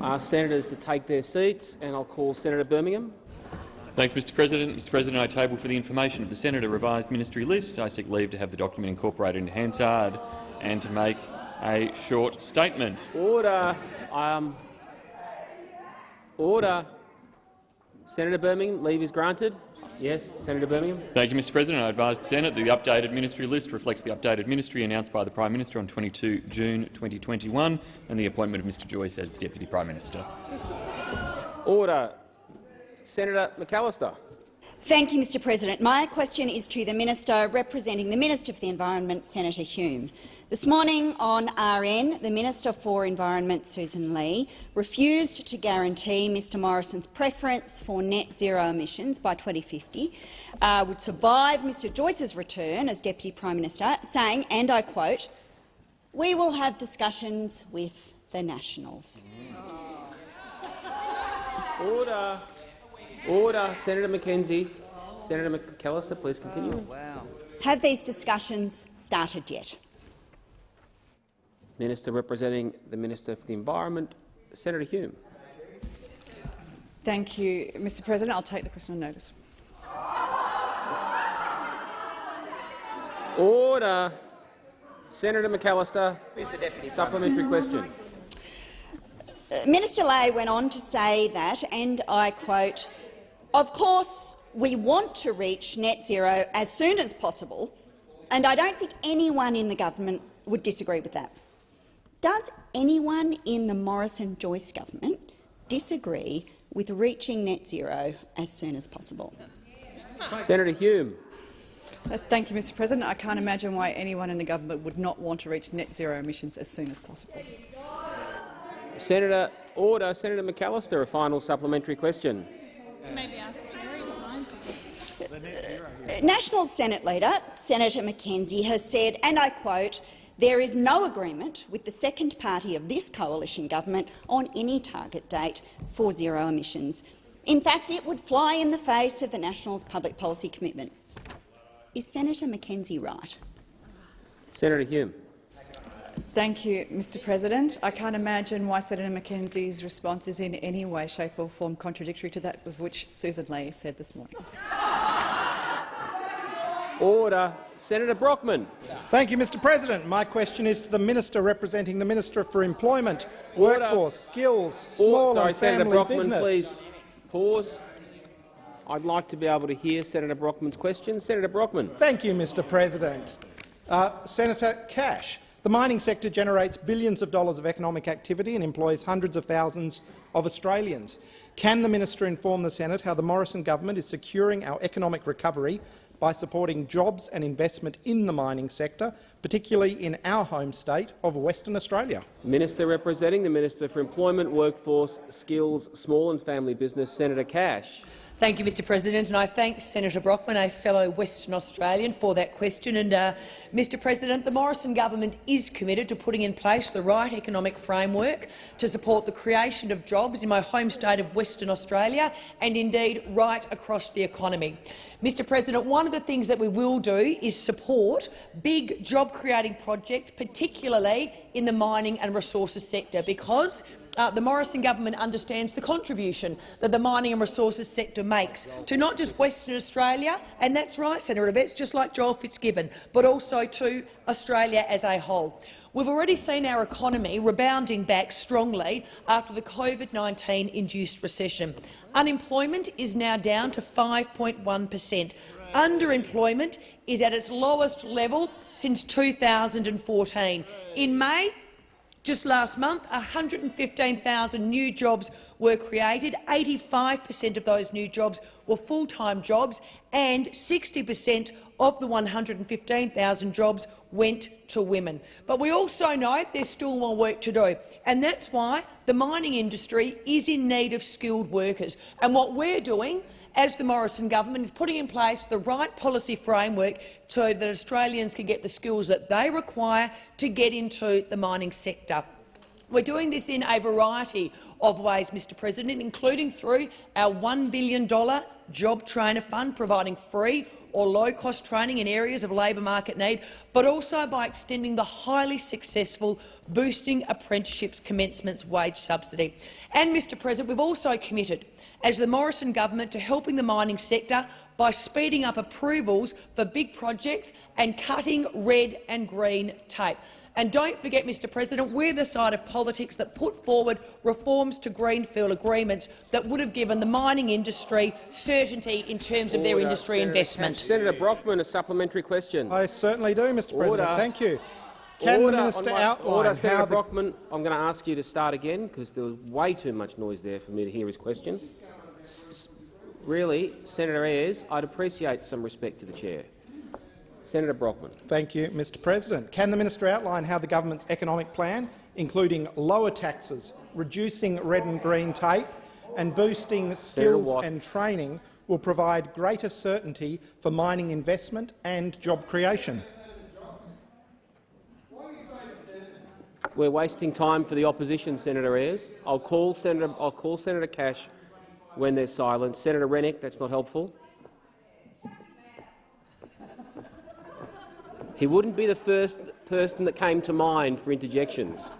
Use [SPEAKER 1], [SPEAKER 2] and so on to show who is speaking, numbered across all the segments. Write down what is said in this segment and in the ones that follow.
[SPEAKER 1] Ask senators to take their seats, and I'll call Senator Birmingham.
[SPEAKER 2] Thanks, Mr President. Mr President, I table for the information of the Senator revised ministry list. I seek leave to have the document incorporated into Hansard and to make a short statement.
[SPEAKER 1] Order. Um, order. Senator Birmingham, leave is granted. Yes, Senator Birmingham.
[SPEAKER 2] Thank you, Mr President. I advise the Senate that the updated ministry list reflects the updated ministry announced by the Prime Minister on 22 June 2021 and the appointment of Mr Joyce as the Deputy Prime Minister.
[SPEAKER 1] Order. Senator McAllister.
[SPEAKER 3] Thank you, Mr President. My question is to the Minister representing the Minister for the Environment, Senator Hume. This morning on RN, the Minister for Environment, Susan Ley, refused to guarantee Mr Morrison's preference for net zero emissions by 2050 uh, would survive Mr Joyce's return as Deputy Prime Minister, saying, and I quote, we will have discussions with the Nationals.
[SPEAKER 1] Order. Order. Senator McKenzie. Senator McAllister, please continue.
[SPEAKER 3] Oh, wow. Have these discussions started yet?
[SPEAKER 1] Minister representing the Minister for the Environment, Senator Hume.
[SPEAKER 4] Thank you, Mr President. I'll take the question on notice.
[SPEAKER 1] Order. Senator McAllister, supplementary question.
[SPEAKER 3] Minister Ley went on to say that, and I quote, of course we want to reach net zero as soon as possible, and I don't think anyone in the government would disagree with that. Does anyone in the Morrison-Joyce government disagree with reaching net zero as soon as possible?
[SPEAKER 1] Senator Hume.
[SPEAKER 4] Uh, thank you, Mr President. I can't imagine why anyone in the government would not want to reach net zero emissions as soon as possible.
[SPEAKER 1] Senator Order. Senator McAllister, a final supplementary question.
[SPEAKER 3] National Senate Leader Senator McKenzie has said, and I quote, there is no agreement with the second party of this coalition government on any target date for zero emissions. In fact, it would fly in the face of the Nationals' public policy commitment. Is Senator McKenzie right?
[SPEAKER 1] Senator Hume.
[SPEAKER 4] Thank you, Mr President. I can't imagine why Senator McKenzie's response is in any way, shape or form contradictory to that of which Susan Ley said this morning.
[SPEAKER 1] Order. Senator Brockman.
[SPEAKER 5] Thank you, Mr President. My question is to the Minister representing the Minister for Employment, Order. Workforce, Skills, Small
[SPEAKER 1] Sorry,
[SPEAKER 5] and
[SPEAKER 1] Senator
[SPEAKER 5] Family
[SPEAKER 1] Brockman,
[SPEAKER 5] Business.
[SPEAKER 1] Please pause. I'd like to be able to hear Senator Brockman's question. Senator Brockman.
[SPEAKER 5] Thank you, Mr President. Uh, Senator Cash, the mining sector generates billions of dollars of economic activity and employs hundreds of thousands of Australians. Can the minister inform the Senate how the Morrison government is securing our economic recovery by supporting jobs and investment in the mining sector, particularly in our home state of Western Australia.
[SPEAKER 1] Minister representing the Minister for Employment, Workforce, Skills, Small and Family Business, Senator Cash.
[SPEAKER 6] Thank you, Mr President, and I thank Senator Brockman, a fellow Western Australian, for that question. And, uh, Mr President, the Morrison government is committed to putting in place the right economic framework to support the creation of jobs in my home state of Western Australia and, indeed, right across the economy. Mr President, one of the things that we will do is support big job-creating projects, particularly in the mining and resources sector, because uh, the Morrison government understands the contribution that the mining and resources sector makes to not just Western Australia, and that's right, Senator Abetz, just like Joel Fitzgibbon, but also to Australia as a whole. We've already seen our economy rebounding back strongly after the COVID-19 induced recession. Unemployment is now down to 5.1 per cent. Underemployment is at its lowest level since 2014. In May, just last month, 115,000 new jobs were created. 85 per cent of those new jobs were full-time jobs, and 60 per cent of the 115,000 jobs went to women. But we also know there's still more work to do, and that's why the mining industry is in need of skilled workers. And what we're doing as the Morrison government is putting in place the right policy framework so that Australians can get the skills that they require to get into the mining sector. We're doing this in a variety of ways, Mr President, including through our $1 billion Job Trainer Fund, providing free or low-cost training in areas of labour market need, but also by extending the highly successful boosting apprenticeships commencements wage subsidy. And, Mr President, we've also committed, as the Morrison government, to helping the mining sector by speeding up approvals for big projects and cutting red and green tape. And don't forget, Mr President, we're the side of politics that put forward reforms to greenfield agreements that would have given the mining industry certainty in terms of their industry
[SPEAKER 1] Senator
[SPEAKER 6] investment.
[SPEAKER 1] Senator Brockman, a supplementary question.
[SPEAKER 5] I certainly do, Mr President.
[SPEAKER 1] Order.
[SPEAKER 5] Thank you. Can
[SPEAKER 1] Order
[SPEAKER 5] the minister
[SPEAKER 1] my-
[SPEAKER 5] outline
[SPEAKER 1] Order,
[SPEAKER 5] how
[SPEAKER 1] Senator
[SPEAKER 5] the
[SPEAKER 1] Brockman. I'm going to ask you to start again because there was way too much noise there for me to hear his question. S- Really, Senator Ayres, I'd appreciate some respect to the chair. Senator Brockman.
[SPEAKER 5] Thank you, Mr President. Can the minister outline how the government's economic plan, including lower taxes, reducing red and green tape and boosting skills and training, will provide greater certainty for mining investment and job creation?
[SPEAKER 1] We're wasting time for the opposition, Senator Ayres. I'll call Senator, I'll call Senator Cash when there's silence. Senator Rennick, that's not helpful. He wouldn't be the first person that came to mind for interjections.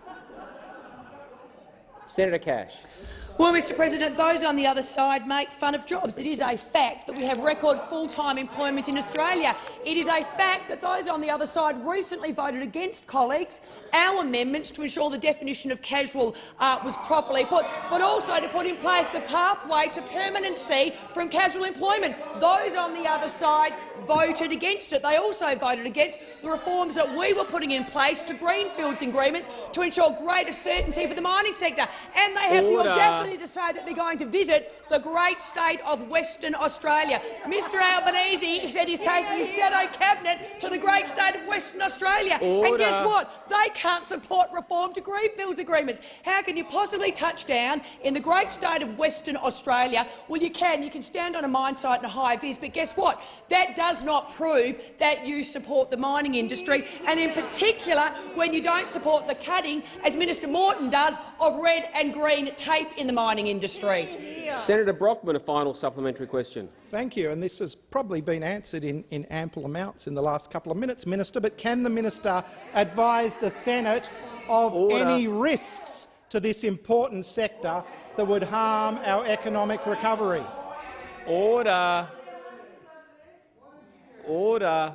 [SPEAKER 1] Senator Cash.
[SPEAKER 6] Well, Mr President, those on the other side make fun of jobs. It is a fact that we have record full-time employment in Australia. It is a fact that those on the other side recently voted against, colleagues, our amendments to ensure the definition of casual uh, was properly put, but also to put in place the pathway to permanency from casual employment. Those on the other side voted against it. They also voted against the reforms that we were putting in place to greenfields agreements to ensure greater certainty for the mining sector. And they have
[SPEAKER 1] Order.
[SPEAKER 6] the audacity to say that they're going to visit the great state of Western Australia. Mr Albanese said he's taking his shadow cabinet to the great state of Western Australia. And guess what? They can't support reform to greenfields agreements. How can you possibly touch down in the great state of Western Australia? Well, you can. You can stand on a mine site in a high vis, but guess what? That does not prove that you support the mining industry, and in particular when you don't support the cutting, as Minister Morton does, of red and green tape in the mining industry.
[SPEAKER 1] Senator Brockman, a final supplementary question.
[SPEAKER 5] Thank you. And this has probably been answered in, in ample amounts in the last couple of minutes, Minister. But can the minister advise the Senate of
[SPEAKER 1] Order.
[SPEAKER 5] any risks to this important sector that would harm our economic recovery?
[SPEAKER 1] Order. Order.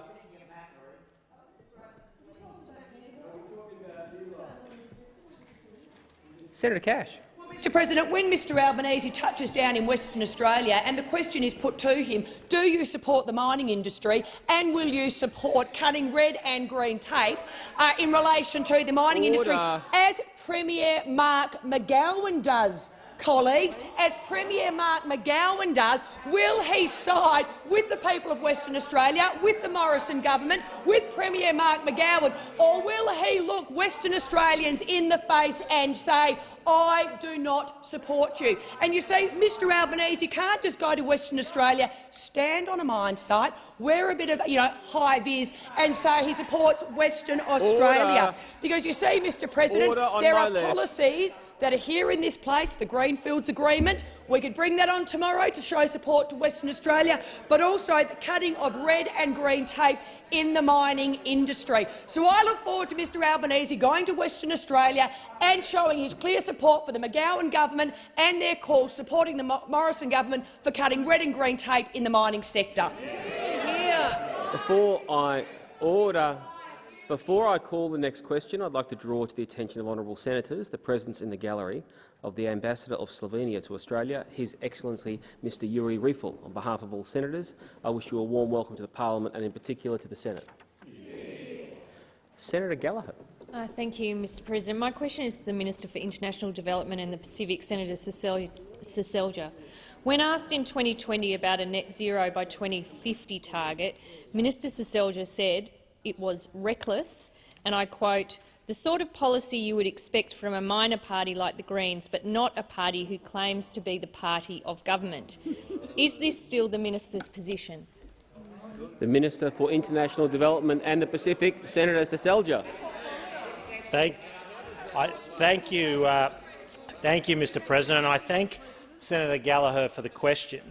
[SPEAKER 1] Senator Cash.
[SPEAKER 6] Mr. President, when Mr. Albanese touches down in Western Australia and the question is put to him, do you support the mining industry and will you support cutting red and green tape uh, in relation to the mining industry, as Premier Mark McGowan does? Colleagues, as Premier Mark McGowan does, will he side with the people of Western Australia, with the Morrison government, with Premier Mark McGowan, or will he look Western Australians in the face and say, I do not support you. And you see, Mr Albanese, you can't just go to Western Australia, stand on a mine site, wear a bit of you know, high vis and say he supports Western Australia.
[SPEAKER 1] Order.
[SPEAKER 6] Because you see, Mr President, there
[SPEAKER 1] my
[SPEAKER 6] are
[SPEAKER 1] left.
[SPEAKER 6] policies that are here in this place, the Greenfields Agreement. We could bring that on tomorrow to show support to Western Australia, but also the cutting of red and green tape in the mining industry. So I look forward to Mr Albanese going to Western Australia and showing his clear support for the McGowan government and their call supporting the Morrison government for cutting red and green tape in the mining sector.
[SPEAKER 1] Before I order, before I call the next question, I'd like to draw to the attention of honourable senators the presence in the gallery of the Ambassador of Slovenia to Australia, His Excellency Mr Yuri Riefel. On behalf of all senators, I wish you a warm welcome to the parliament and in particular to the Senate. Senator Gallagher.
[SPEAKER 7] Uh, thank you, Mr President. My question is to the Minister for International Development and the Pacific, Senator Seselja. When asked in 2020 about a net zero by 2050 target, Minister Seselja said it was reckless, and I quote, the sort of policy you would expect from a minor party like the Greens, but not a party who claims to be the party of government. is this still the minister's position?
[SPEAKER 1] The Minister for International Development and the Pacific, Senator Seselja.
[SPEAKER 8] Thank, I, thank you, uh, thank you, Mr. President. I thank Senator Gallagher for the question.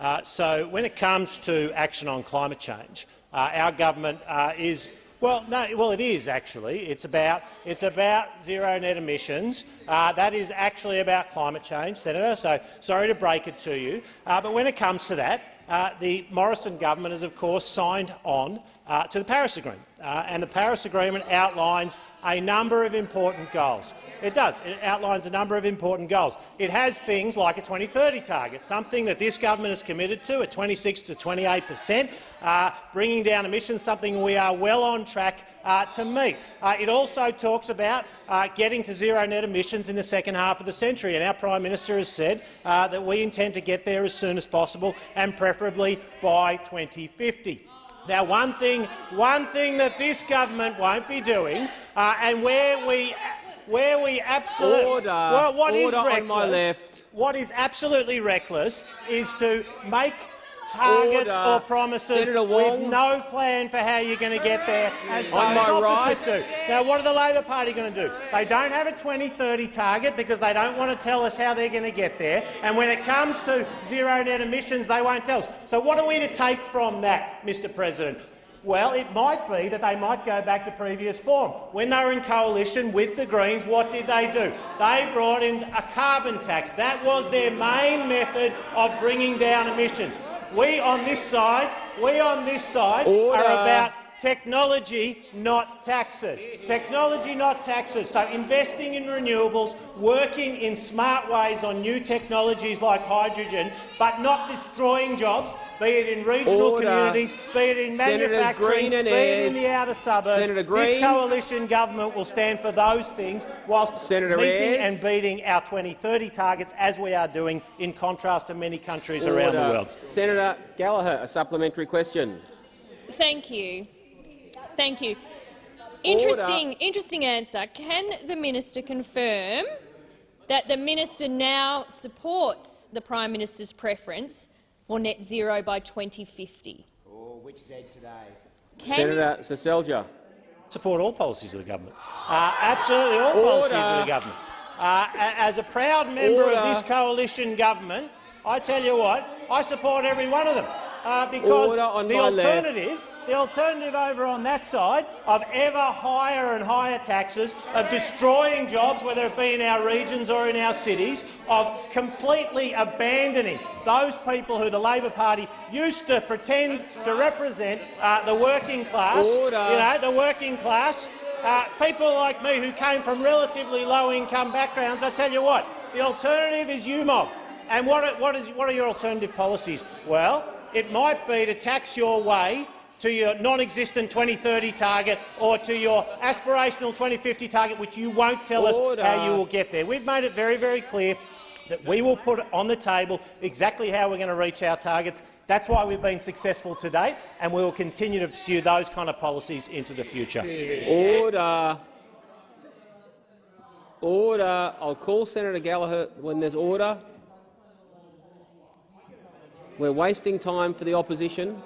[SPEAKER 8] Uh, so, when it comes to action on climate change, our government uh, is Well, no. Well, it is actually. It's about it's about zero net emissions. Uh, that is actually about climate change, Senator. So sorry to break it to you, uh, but when it comes to that, uh, the Morrison government has, of course, signed on uh, to the Paris Agreement, uh, and the Paris Agreement outlines a number of important goals. It does. It outlines a number of important goals. It has things like a 2030 target, something that this government is committed to at 26 to 28 per cent, uh, bringing down emissions, something we are well on track uh, to meet. Uh, it also talks about uh, getting to zero net emissions in the second half of the century, and our Prime Minister has said that we intend to get there as soon as possible and preferably by 2050. Now, one thing, one thing that this government won't be doing, uh, and where we, where we absolutely,
[SPEAKER 1] Order.
[SPEAKER 8] well, what is
[SPEAKER 1] Order on
[SPEAKER 8] reckless,
[SPEAKER 1] my left.
[SPEAKER 8] what is absolutely reckless is to make targets
[SPEAKER 1] Order.
[SPEAKER 8] or promises with no plan for how you're going to get there, as
[SPEAKER 1] On
[SPEAKER 8] those
[SPEAKER 1] my
[SPEAKER 8] opposite
[SPEAKER 1] right.
[SPEAKER 8] do. Now, what are the Labor Party going to do? They don't have a 2030 target because they don't want to tell us how they're going to get there. And when it comes to zero net emissions, they won't tell us. So what are we to take from that, Mr President? Well, it might be that they might go back to previous form. When they were in coalition with the Greens, what did they do? They brought in a carbon tax. That was their main method of bringing down emissions. We on this side, we on this side
[SPEAKER 1] Order.
[SPEAKER 8] are about technology, not taxes. Technology, not taxes. So investing in renewables, working in smart ways on new technologies like hydrogen, but not destroying jobs, be it in regional
[SPEAKER 1] Order.
[SPEAKER 8] communities, be it in
[SPEAKER 1] Senators
[SPEAKER 8] manufacturing,
[SPEAKER 1] Green and
[SPEAKER 8] be it in the outer suburbs.
[SPEAKER 1] Senator
[SPEAKER 8] This coalition government will stand for those things whilst
[SPEAKER 1] Senator
[SPEAKER 8] meeting
[SPEAKER 1] Ayres.
[SPEAKER 8] and beating our 2030 targets, as we are doing, in contrast to many countries around the world.
[SPEAKER 1] Senator Gallagher, a supplementary question.
[SPEAKER 7] Thank you. Thank you. Interesting, interesting answer. Can the minister confirm that the minister now supports the Prime Minister's preference for net zero by 2050?
[SPEAKER 9] Oh, which Z today?
[SPEAKER 7] Can
[SPEAKER 1] Senator Seselja.
[SPEAKER 8] support all policies of the government. Uh, absolutely all policies of the government. Uh, as a proud member
[SPEAKER 1] Order.
[SPEAKER 8] of this coalition government, I tell you what, I support every one of them uh, because
[SPEAKER 1] on
[SPEAKER 8] the
[SPEAKER 1] my left.
[SPEAKER 8] alternative. The alternative over on that side of ever higher and higher taxes, of destroying jobs, whether it be in our regions or in our cities, of completely abandoning those people who the Labor Party used to pretend to represent uh, the working class.
[SPEAKER 1] Order.
[SPEAKER 8] You know, the working class. Uh, people like me who came from relatively low-income backgrounds, I tell you what, the alternative is UMOB. And what are, what, is, what are your alternative policies? Well, it might be to tax your way to your non-existent 2030 target or to your aspirational 2050 target, which you won't tell
[SPEAKER 1] Order.
[SPEAKER 8] us how you will get there. We've made it very, very clear that we will put on the table exactly how we're going to reach our targets. That's why we've been successful to date, and we will continue to pursue those kind of policies into the future.
[SPEAKER 1] Order. Order. I'll call Senator Gallagher when there's order. We're wasting time for the opposition.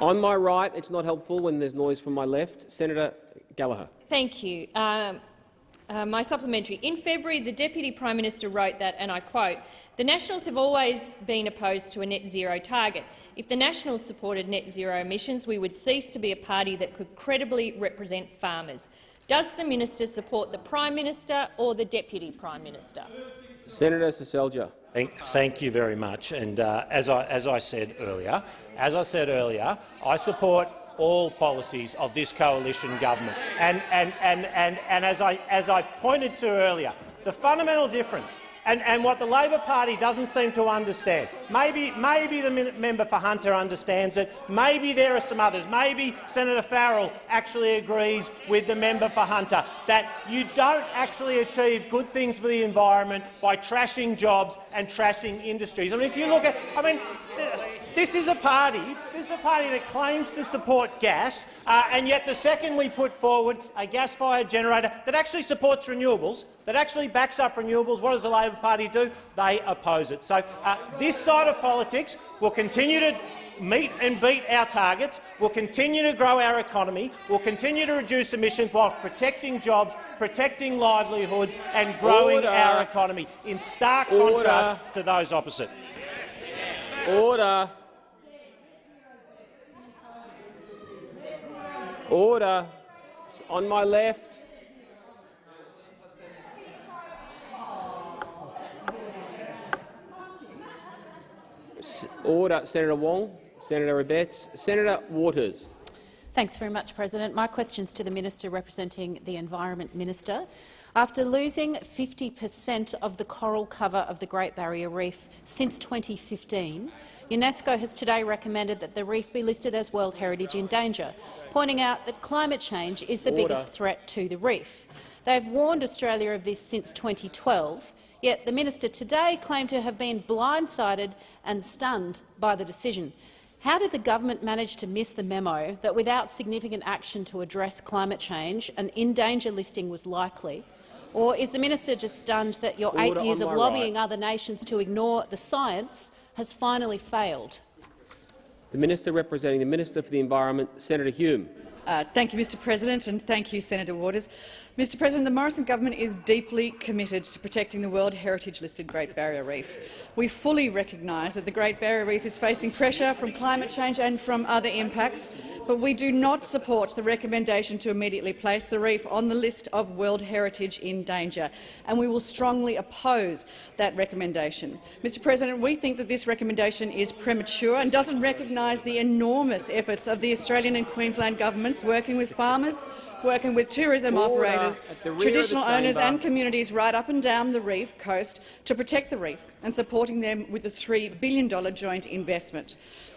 [SPEAKER 1] On my right, it's not helpful when there's noise from my left. Senator Gallagher.
[SPEAKER 7] Thank you. Um, uh, my supplementary. In February, the Deputy Prime Minister wrote that, and I quote, the Nationals have always been opposed to a net zero target. If the Nationals supported net zero emissions, we would cease to be a party that could credibly represent farmers. Does the minister support the Prime Minister or the Deputy Prime Minister?
[SPEAKER 1] Senator Seselja.
[SPEAKER 8] Thank, thank you very much. And uh, as, I, as I said earlier, as I said earlier, I support all policies of this coalition government. And, and, and, and, and as, I, as I pointed to earlier, the fundamental difference and, and what the Labor Party doesn't seem to understand. Maybe, maybe the member for Hunter understands it. Maybe there are some others. Maybe Senator Farrell actually agrees with the member for Hunter that you don't actually achieve good things for the environment by trashing jobs and trashing industries. I mean, if you look at, I mean, this is a party. This is a party that claims to support gas, uh, and yet the second we put forward a gas-fired generator that actually supports renewables, that actually backs up renewables, what does the Labor Party do? They oppose it. So uh, this side of politics will continue to meet and beat our targets, will continue to grow our economy, will continue to reduce emissions while protecting jobs, protecting livelihoods and growing
[SPEAKER 1] Order.
[SPEAKER 8] our economy, in stark
[SPEAKER 1] Order.
[SPEAKER 8] contrast to those opposite.
[SPEAKER 1] Order. Order. On my left. Order. Senator Wong. Senator Abetz. Senator Waters.
[SPEAKER 9] Thanks very much, President. My question is to the Minister representing the Environment Minister. After losing 50 per cent of the coral cover of the Great Barrier Reef since 2015, UNESCO has today recommended that the reef be listed as World Heritage in Danger, pointing out that climate change is the
[SPEAKER 1] Order.
[SPEAKER 9] biggest threat to the reef. They have warned Australia of this since 2012, yet the minister today claimed to have been blindsided and stunned by the decision. How did the government manage to miss the memo that without significant action to address climate change, an in-danger listing was likely? Or is the minister just stunned that your eight years of lobbying
[SPEAKER 1] right.
[SPEAKER 9] other nations to ignore the science has finally failed?
[SPEAKER 1] The Minister representing the Minister for the Environment, Senator Hume.
[SPEAKER 4] Uh, thank you, Mr President, and thank you, Senator Waters. Mr President, the Morrison government is deeply committed to protecting the World Heritage-listed Great Barrier Reef. We fully recognise that the Great Barrier Reef is facing pressure from climate change and from other impacts, but we do not support the recommendation to immediately place the reef on the list of World Heritage in danger, and we will strongly oppose that recommendation. Mr President, we think that this recommendation is premature and doesn't recognise the enormous efforts of the Australian and Queensland governments working with farmers, working with tourism
[SPEAKER 1] Order
[SPEAKER 4] operators,
[SPEAKER 1] at the rear of the
[SPEAKER 4] traditional owners and communities right up and down the reef coast to protect the reef and supporting them with a $3 billion joint investment.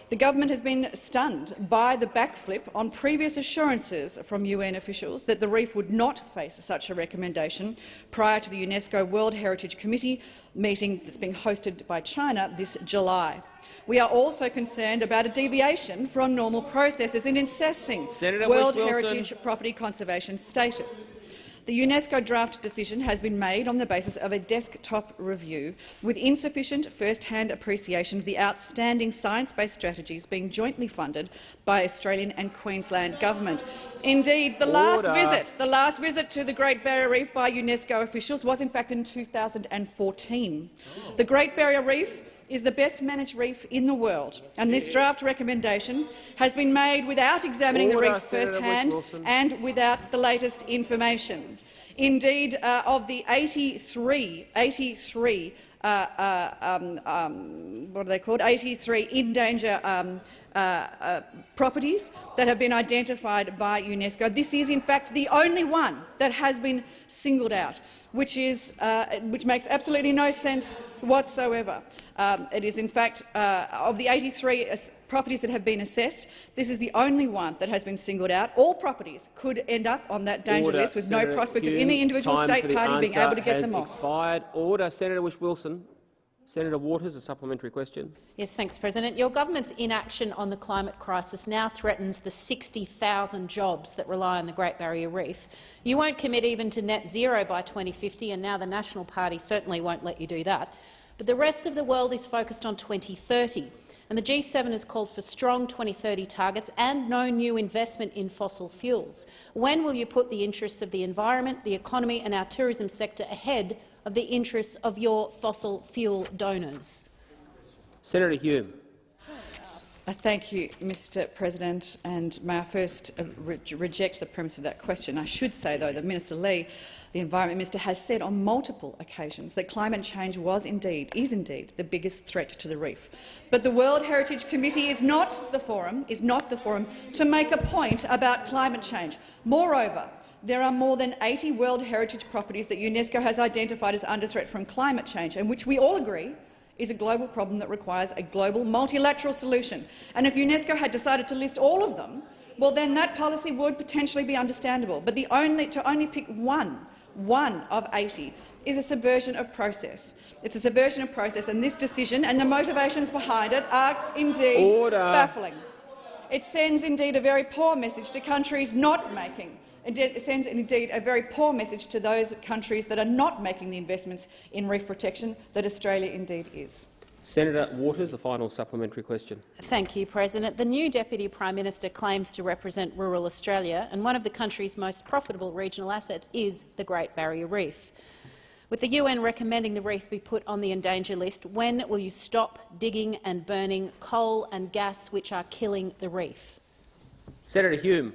[SPEAKER 4] The government has been stunned by the backflip on previous assurances from UN officials that the reef would not face such a recommendation prior to the UNESCO World Heritage Committee meeting that's being hosted by China this July. We are also concerned about a deviation from normal processes in assessing
[SPEAKER 1] Senator
[SPEAKER 4] World. Heritage property conservation status. The UNESCO draft decision has been made on the basis of a desktop review, with insufficient first-hand appreciation of the outstanding science-based strategies being jointly funded by Australian and Queensland government. Indeed, the last visit, the last visit to the Great Barrier Reef by UNESCO officials was in fact in 2014. The Great Barrier Reef is the best managed reef in the world, and this draft recommendation has been made without examining
[SPEAKER 1] Order,
[SPEAKER 4] the reef first-hand and without the latest information. Indeed, uh, of the 83, 83 uh, uh, um, um, what are they called? 83 in danger um, uh, uh, properties that have been identified by UNESCO. This is, in fact, the only one that has been singled out, which, is, uh, which makes absolutely no sense whatsoever. Um, it is, in fact, uh, of the 83 properties that have been assessed, this is the only one that has been singled out. All properties could end up on that danger
[SPEAKER 1] Order.
[SPEAKER 4] list with no
[SPEAKER 1] Senator
[SPEAKER 4] prospect of any individual state party being able to get them off.
[SPEAKER 1] expired. Order. Senator Whish-Wilson. Senator Waters, a supplementary question.
[SPEAKER 9] Yes, thanks, President. Your government's inaction on the climate crisis now threatens the 60,000 jobs that rely on the Great Barrier Reef. You won't commit even to net zero by 2050, and now the National Party certainly won't let you do that. But the rest of the world is focused on 2030, and the G7 has called for strong 2030 targets and no new investment in fossil fuels. When will you put the interests of the environment, the economy and our tourism sector ahead of the interests of your fossil fuel donors?
[SPEAKER 1] Senator Hume.
[SPEAKER 4] Thank you, Mr President. And may I first uh, re reject the premise of that question. I should say, though, that Minister Ley, the Environment Minister, has said on multiple occasions that climate change was indeed, is indeed, the biggest threat to the reef. But the World Heritage Committee is not the forum, is not the forum to make a point about climate change. Moreover, there are more than 80 World Heritage properties that UNESCO has identified as under threat from climate change, and which we all agree is a global problem that requires a global multilateral solution. And if UNESCO had decided to list all of them, well, then that policy would potentially be understandable. But the only, to only pick one, one of 80, is a subversion of process. It's a subversion of process, and this decision and the motivations behind it are indeed
[SPEAKER 1] Order.
[SPEAKER 4] baffling. It sends indeed a very poor message to countries not making It sends indeed a very poor message to those countries that are not making the investments in reef protection that Australia indeed is.
[SPEAKER 1] Senator Waters, a final supplementary question.
[SPEAKER 9] Thank you, President. The new Deputy Prime Minister claims to represent rural Australia, and one of the country's most profitable regional assets is the Great Barrier Reef. With the UN recommending the reef be put on the endangered list, when will you stop digging and burning coal and gas which are killing the reef?
[SPEAKER 1] Senator Hume.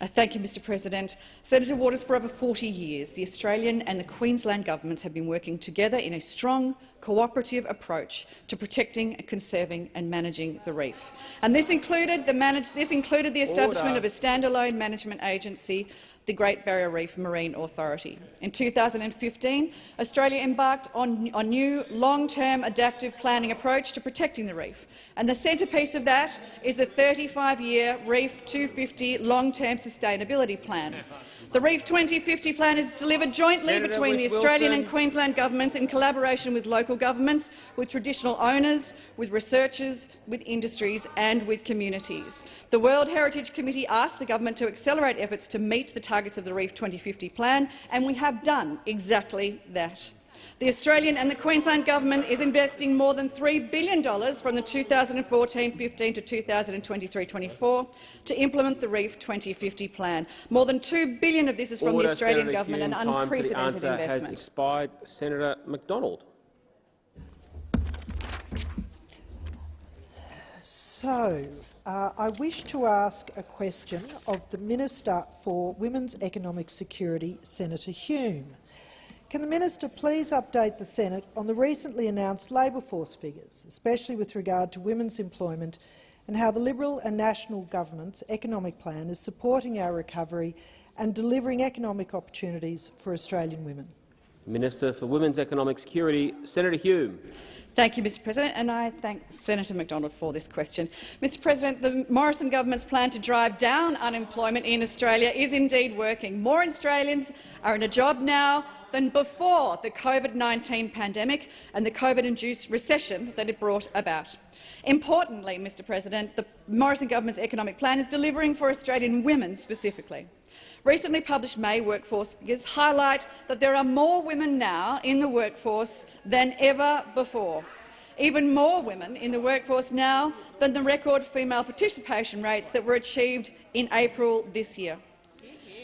[SPEAKER 4] Uh, Thank you, Mr President. Senator Waters, for over 40 years, the Australian and the Queensland governments have been working together in a strong, cooperative approach to protecting, conserving and managing the reef. And this included the, manage this included the establishment
[SPEAKER 1] Order.
[SPEAKER 4] of a standalone management agency, the Great Barrier Reef Marine Authority. In 2015, Australia embarked on a new long-term adaptive planning approach to protecting the reef, and the centrepiece of that is the 35-year Reef 250 long-term sustainability plan. The Reef 2050 plan is delivered jointly
[SPEAKER 1] Senator
[SPEAKER 4] between the
[SPEAKER 1] Wilson.
[SPEAKER 4] Australian and Queensland governments in collaboration with local governments, with traditional owners, with researchers, with industries and with communities. The World Heritage Committee asked the government to accelerate efforts to meet the targets of the Reef 2050 plan, and we have done exactly that. The Australian and the Queensland government is investing more than $3 billion from the 2014-15 to 2023-24 to implement the Reef 2050 plan. More than 2 billion of this is from
[SPEAKER 1] Order,
[SPEAKER 4] the Australian
[SPEAKER 1] Senator
[SPEAKER 4] government,
[SPEAKER 1] Hume.
[SPEAKER 4] an
[SPEAKER 1] Time for the
[SPEAKER 4] unprecedented
[SPEAKER 1] answer has
[SPEAKER 4] investment.
[SPEAKER 1] expired. Senator McDonald.
[SPEAKER 10] So, uh, I wish to ask a question of the Minister for Women's Economic Security, Senator Hume. Can the minister please update the Senate on the recently announced labour force figures, especially with regard to women's employment, and how the Liberal and National government's economic plan is supporting our recovery and delivering economic opportunities for Australian women?
[SPEAKER 1] Minister for Women's Economic Security, Senator Hume.
[SPEAKER 4] Thank you, Mr President, and I thank Senator McDonald for this question. Mr President, the Morrison government's plan to drive down unemployment in Australia is indeed working. More Australians are in a job now than before the COVID-19 pandemic and the COVID-induced recession that it brought about. Importantly, Mr President, the Morrison government's economic plan is delivering for Australian women specifically. Recently published May workforce figures highlight that there are more women now in the workforce than ever before. Even more women in the workforce now than the record female participation rates that were achieved in April this year.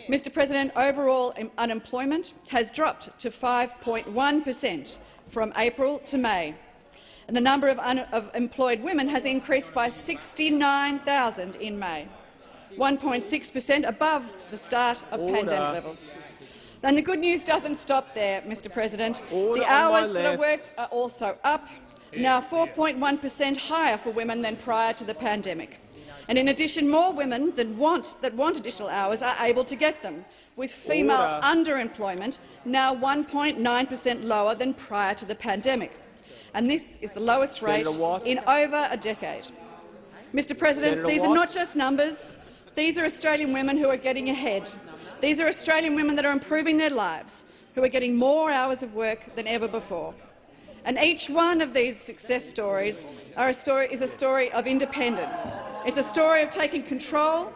[SPEAKER 4] Mr President, overall unemployment has dropped to 5.1 per cent from April to May, and the number of, of employed women has increased by 69,000 in May. 1.6 per cent above the start of
[SPEAKER 1] Order.
[SPEAKER 4] pandemic levels. And the good news doesn't stop there, Mr President.
[SPEAKER 1] Order
[SPEAKER 4] the hours that are worked are also up, now 4.1 per cent higher for women than prior to the pandemic. And in addition, more women that want, that want additional hours are able to get them, with female
[SPEAKER 1] Order.
[SPEAKER 4] underemployment now 1.9 per cent lower than prior to the pandemic. And this is the lowest rate
[SPEAKER 1] Watt.
[SPEAKER 4] in over a decade. Mr President,
[SPEAKER 1] Senator
[SPEAKER 4] these are not just numbers. These are Australian women who are getting ahead. These are Australian women that are improving their lives, who are getting more hours of work than ever before. And each one of these success stories a story, is a story of independence. It's a story of taking control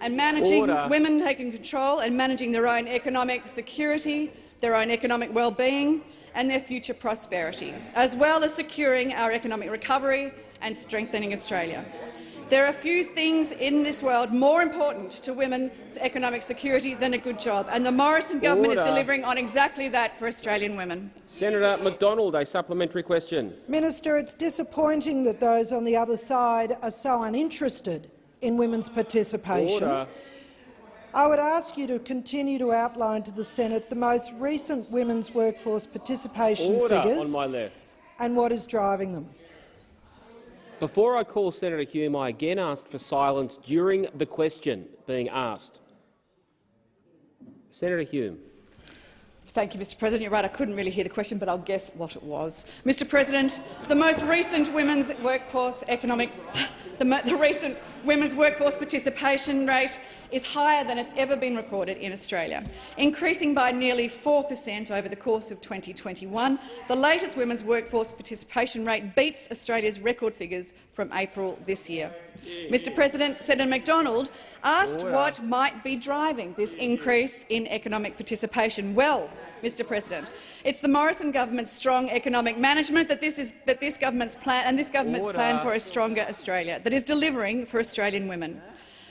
[SPEAKER 4] and managing
[SPEAKER 1] Order.
[SPEAKER 4] women taking control and managing their own economic security, their own economic well-being and their future prosperity, as well as securing our economic recovery and strengthening Australia. There are few things in this world more important to women's economic security than a good job, and the Morrison government is delivering on exactly that for Australian women.
[SPEAKER 1] Senator McDonald, a supplementary question.
[SPEAKER 10] Minister, it's disappointing that those on the other side are so uninterested in women's participation.
[SPEAKER 1] Order.
[SPEAKER 10] I would ask you to continue to outline to the Senate the most recent women's workforce participation
[SPEAKER 1] Order
[SPEAKER 10] figures
[SPEAKER 1] on my left.
[SPEAKER 10] and what is driving them.
[SPEAKER 1] Before I call Senator Hume, I again ask for silence during the question being asked. Senator Hume.
[SPEAKER 4] Thank you, Mr President. You're right, I couldn't really hear the question, but I'll guess what it was. Mr President, the most recent women's workforce economic the, the recent women's workforce participation rate is higher than it's ever been recorded in Australia, increasing by nearly 4 per cent over the course of 2021. The latest women's workforce participation rate beats Australia's record figures from April this year. Mr President, Senator McDonald asked
[SPEAKER 1] oh,
[SPEAKER 4] what might be driving this increase in economic participation. Well, Mr President, it's the Morrison government's strong economic management that this, is, that this government's plan and this government's
[SPEAKER 1] Order.
[SPEAKER 4] plan for a stronger Australia that is delivering for Australian women.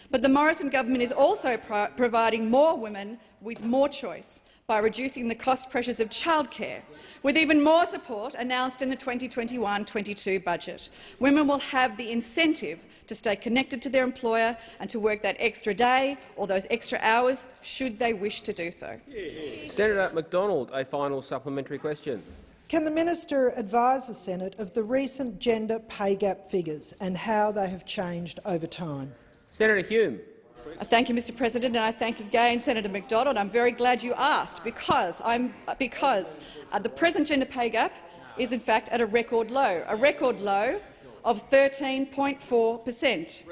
[SPEAKER 4] But the Morrison government is also pro providing more women with more choice by reducing the cost pressures of childcare, with even more support announced in the 2021-22 budget. Women will have the incentive to stay connected to their employer and to work that extra day or those extra hours should they wish to do so.
[SPEAKER 1] Senator McDonald, a final supplementary question.
[SPEAKER 10] Can the minister advise the Senate of the recent gender pay gap figures and how they have changed over time?
[SPEAKER 1] Senator Hume.
[SPEAKER 4] Thank you, Mr President, and I thank again Senator McDonald. I'm very glad you asked, because, I'm, because uh, the present gender pay gap is in fact at a record low, a record low of 13.4 per cent.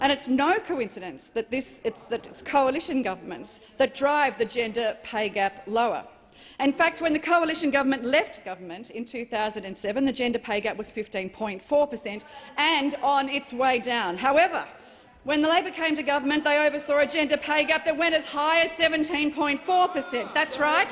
[SPEAKER 4] And it's no coincidence that, this, it's, that it's coalition governments that drive the gender pay gap lower. In fact, when the coalition government left government in 2007, the gender pay gap was 15.4 per cent and on its way down. However, when the Labor came to government, they oversaw a gender pay gap that went as high as 17.4 per cent. That's right.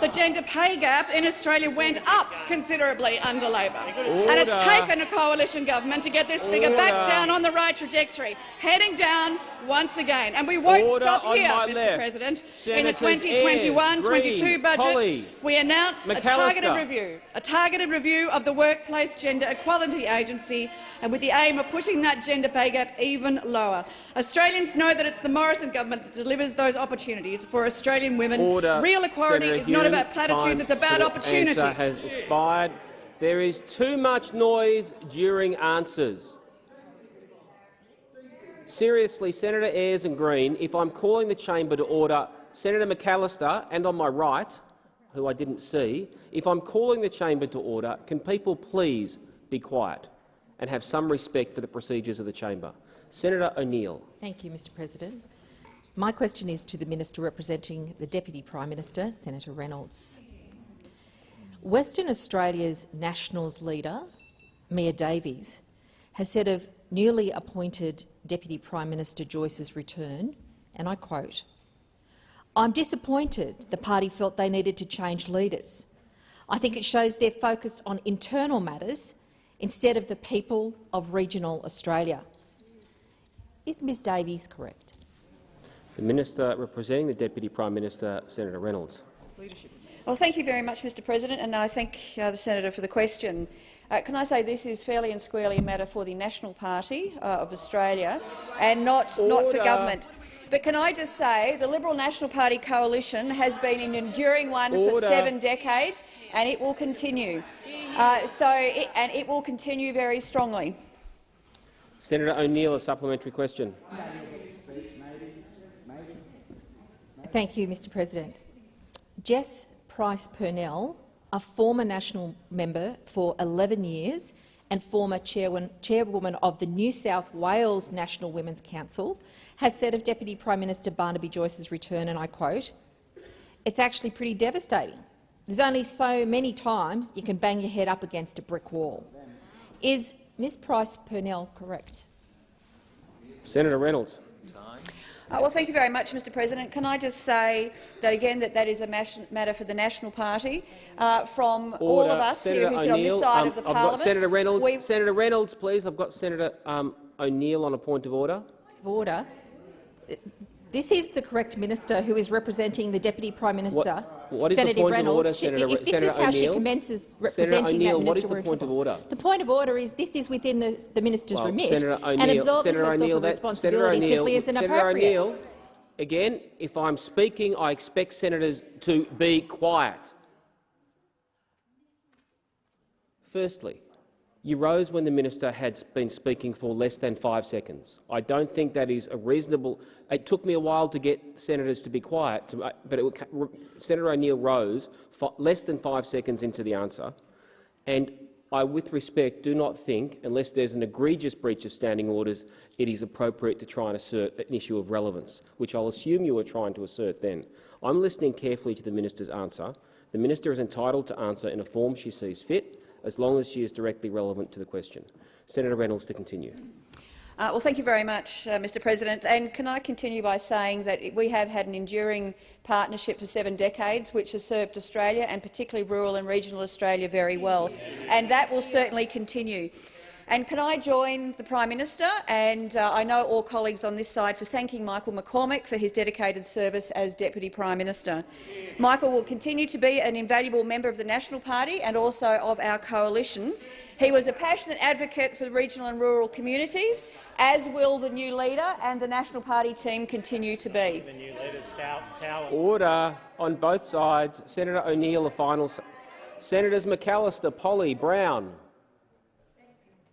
[SPEAKER 4] The gender pay gap in Australia went up considerably under Labor. And it's taken a coalition government to get this figure back down on the right trajectory, heading down once again. And we won't
[SPEAKER 1] Order
[SPEAKER 4] stop here, Mr
[SPEAKER 1] left.
[SPEAKER 4] President. in the 2021-22 budget, we announced a targeted review, a targeted review of the Workplace Gender Equality Agency, and with the aim of pushing that gender pay gap even lower. Australians know that it's the Morrison government that delivers those opportunities for Australian women.
[SPEAKER 1] Order.
[SPEAKER 4] Real equality
[SPEAKER 1] Senator
[SPEAKER 4] is not about platitudes; it's about opportunity.
[SPEAKER 1] Has expired. There is too much noise during answers. Seriously, Senator Ayres and Green, if I'm calling the chamber to order Senator McAllister and on my right, who I didn't see, if I'm calling the chamber to order, can people please be quiet and have some respect for the procedures of the chamber? Senator O'Neill.
[SPEAKER 11] Thank you, Mr President. My question is to the Minister representing the Deputy Prime Minister, Senator Reynolds. Western Australia's Nationals leader, Mia Davies, has said of newly appointed Deputy Prime Minister Joyce's return, and I quote, I'm disappointed the party felt they needed to change leaders. I think it shows they're focused on internal matters instead of the people of regional Australia. Is Ms Davies correct?
[SPEAKER 1] The Minister representing the Deputy Prime Minister, Senator Reynolds.
[SPEAKER 12] Well, thank you very much, Mr President, and I thank uh, the senator for the question. Uh, can I say this is fairly and squarely a matter for the National Party uh, of Australia and not, not for government. But can I just say the Liberal National Party coalition has been an enduring one for seven decades, and it will continue. Uh, so, it, and it will continue very strongly.
[SPEAKER 1] Senator O'Neill, a supplementary question.
[SPEAKER 11] Thank you, Mr President. Jess Price Purnell, a former national member for 11 years and former chairwoman, of the New South Wales National Women's Council, has said of Deputy Prime Minister Barnaby Joyce's return, and I quote, it's actually pretty devastating. There's only so many times you can bang your head up against a brick wall. Is Ms Price Purnell correct?
[SPEAKER 1] Senator Reynolds.
[SPEAKER 12] Uh, well, thank you very much, Mr President. Can I just say that again that that is a matter for the National Party. Uh, from all of us
[SPEAKER 1] Senator
[SPEAKER 12] here who sit on this side
[SPEAKER 1] um,
[SPEAKER 12] of the
[SPEAKER 1] I've
[SPEAKER 12] parliament,
[SPEAKER 1] got Senator Reynolds.
[SPEAKER 12] we
[SPEAKER 1] Senator Reynolds, please. I've got Senator um, O'Neill on a point of order.
[SPEAKER 11] order. This is the correct minister who is representing the Deputy Prime Minister,
[SPEAKER 1] what is the
[SPEAKER 11] Senator
[SPEAKER 1] point of
[SPEAKER 11] Reynolds.
[SPEAKER 1] order,
[SPEAKER 11] She-
[SPEAKER 1] Senator-
[SPEAKER 11] if this is how she commences
[SPEAKER 1] Senator
[SPEAKER 11] representing
[SPEAKER 1] O'Neill,
[SPEAKER 11] that
[SPEAKER 1] what is
[SPEAKER 11] minister,
[SPEAKER 1] the point of order?
[SPEAKER 11] The point of order is this is within the, the minister's
[SPEAKER 1] Well,
[SPEAKER 11] remit,
[SPEAKER 1] Senator
[SPEAKER 11] and absolving
[SPEAKER 1] Senator
[SPEAKER 11] herself of responsibility
[SPEAKER 1] Senator
[SPEAKER 11] simply is
[SPEAKER 1] Senator
[SPEAKER 11] inappropriate.
[SPEAKER 1] O'Neill, again, if I'm speaking, I expect senators to be quiet. Firstly, you rose when the minister had been speaking for less than five seconds. I don't think that is a reasonable. It took me a while to get senators to be quiet, to, uh, but it, Senator O'Neill rose less than five seconds into the answer, and I, with respect, do not think, unless there's an egregious breach of standing orders, it is appropriate to try and assert an issue of relevance, which I'll assume you were trying to assert then. I'm listening carefully to the minister's answer. The minister is entitled to answer in a form she sees fit, as long as she is directly relevant to the question. Senator Reynolds to continue.
[SPEAKER 12] Uh, well, thank you very much, uh, Mr President. And can I continue by saying that we have had an enduring partnership for seven decades, which has served Australia and particularly rural and regional Australia very well, and that will certainly continue. And can I join the Prime Minister and uh, I know all colleagues on this side for thanking Michael McCormack for his dedicated service as Deputy Prime Minister. Michael will continue to be an invaluable member of the National Party and also of our coalition. He was a passionate advocate for the regional and rural communities, as will the new leader and the National Party team continue to be.
[SPEAKER 8] The new leader's tow.
[SPEAKER 1] Order on both sides. Senator O'Neill, a final. Senators McAllister, Polly, Brown.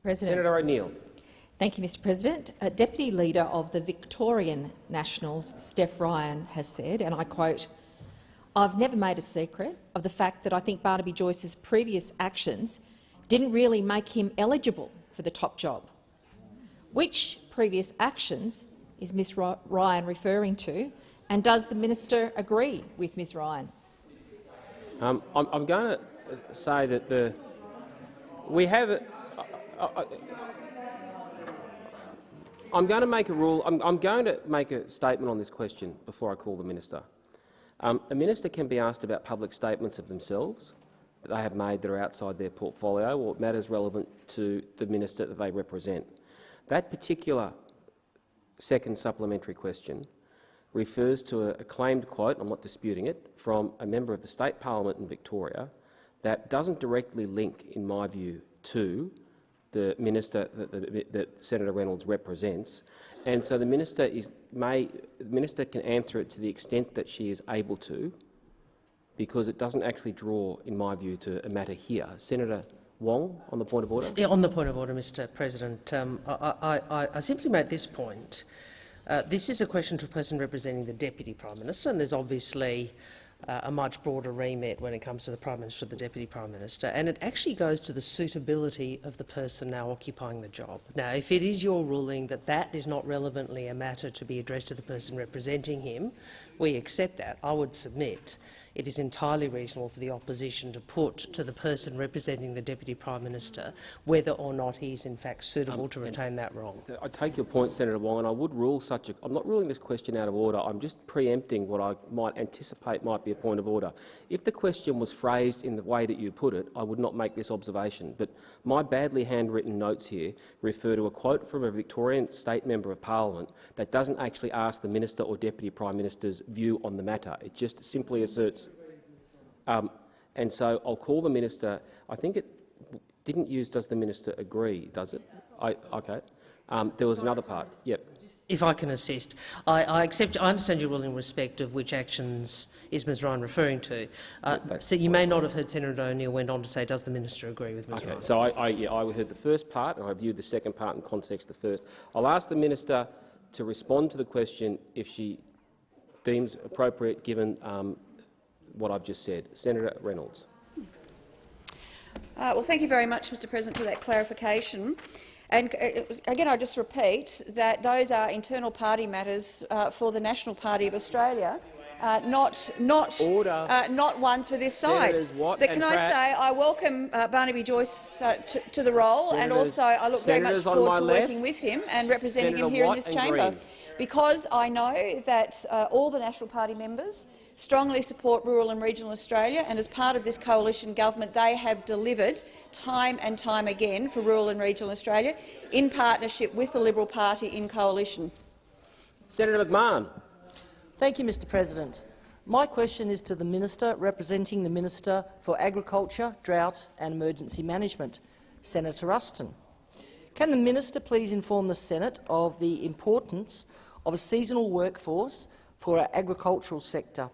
[SPEAKER 11] President.
[SPEAKER 1] Senator O'Neill.
[SPEAKER 11] Thank you, Mr President. A Deputy Leader of the Victorian Nationals, Steph Ryan, has said, and I quote, I've never made a secret of the fact that I think Barnaby Joyce's previous actions didn't really make him eligible for the top job. Which previous actions is Ms Ryan referring to, and does the minister agree with Ms Ryan?
[SPEAKER 1] Um, I'm, I'm going to say that the we have. I, I'm going to make a rule. I'm, I'm going to make a statement on this question before I call the minister. Um, a minister can be asked about public statements of themselves that they have made that are outside their portfolio or matters relevant to the minister that they represent. That particular second supplementary question refers to a, a claimed quote, I'm not disputing it, from a member of the state parliament in Victoria that doesn't directly link, in my view, to the minister that, that, that Senator Reynolds represents. And so the minister, is, may, the minister can answer it to the extent that she is able to, because it doesn't actually draw, in my view, to a matter here. Senator Wong, on the point of order.
[SPEAKER 13] Yeah, on the point of order, Mr President, um, I, I, I, I simply make this point. Uh, this is a question to a person representing the Deputy Prime Minister, and there's obviously uh, a much broader remit when it comes to the Prime Minister the Deputy Prime Minister, and it actually goes to the suitability of the person now occupying the job. Now, if it is your ruling that that is not relevantly a matter to be addressed to the person representing him, we accept that. I would submit it is entirely reasonable for the opposition to put to the person representing the Deputy Prime Minister whether or not he is in fact suitable to um, retain that role.
[SPEAKER 1] I take your point, Senator Wong, and I would rule such a... I'm not ruling this question out of order. I'm just preempting what I might anticipate might be a point of order. If the question was phrased in the way that you put it, I would not make this observation. But my badly handwritten notes here refer to a quote from a Victorian state member of parliament that doesn't actually ask the minister or deputy prime minister's view on the matter. It just simply asserts um, and so I'll call the minister. I think it didn't use does the minister agree, does it? I, okay. Um, there was another part. Yep.
[SPEAKER 13] If I can assist, I, I accept. I understand your ruling in respect of which actions is Ms Ryan referring to. Uh, so you may not have heard Senator O'Neill went on to say, "Does the minister agree with Ms
[SPEAKER 1] Okay.
[SPEAKER 13] Ryan?"
[SPEAKER 1] So I, I, yeah, I heard the first part and I viewed the second part in context of the first. I'll ask the minister to respond to the question if she deems appropriate given um, what I've just said. Senator Reynolds.
[SPEAKER 12] Uh, well, thank you very much, Mr President, for that clarification. And uh, again, I just repeat that those are internal party matters uh, for the National Party of Australia, uh, not not uh, not ones for this side. That, can I
[SPEAKER 1] Pratt.
[SPEAKER 12] say I welcome uh, Barnaby Joyce uh, to, to the role, and also I look very much forward to
[SPEAKER 1] left.
[SPEAKER 12] working with him and representing
[SPEAKER 1] Senator
[SPEAKER 12] him here
[SPEAKER 1] Watt
[SPEAKER 12] in this chamber,
[SPEAKER 1] Green.
[SPEAKER 12] because I know that all the National Party members strongly support rural and regional Australia, and as part of this coalition government, they have delivered time and time again for rural and regional Australia in partnership with the Liberal Party in coalition.
[SPEAKER 1] Senator McMahon.
[SPEAKER 14] Thank you, Mr President. My question is to the Minister representing the Minister for Agriculture, Drought and Emergency Management, Senator Ruston. Can the Minister please inform the Senate of the importance of a seasonal workforce for our agricultural sector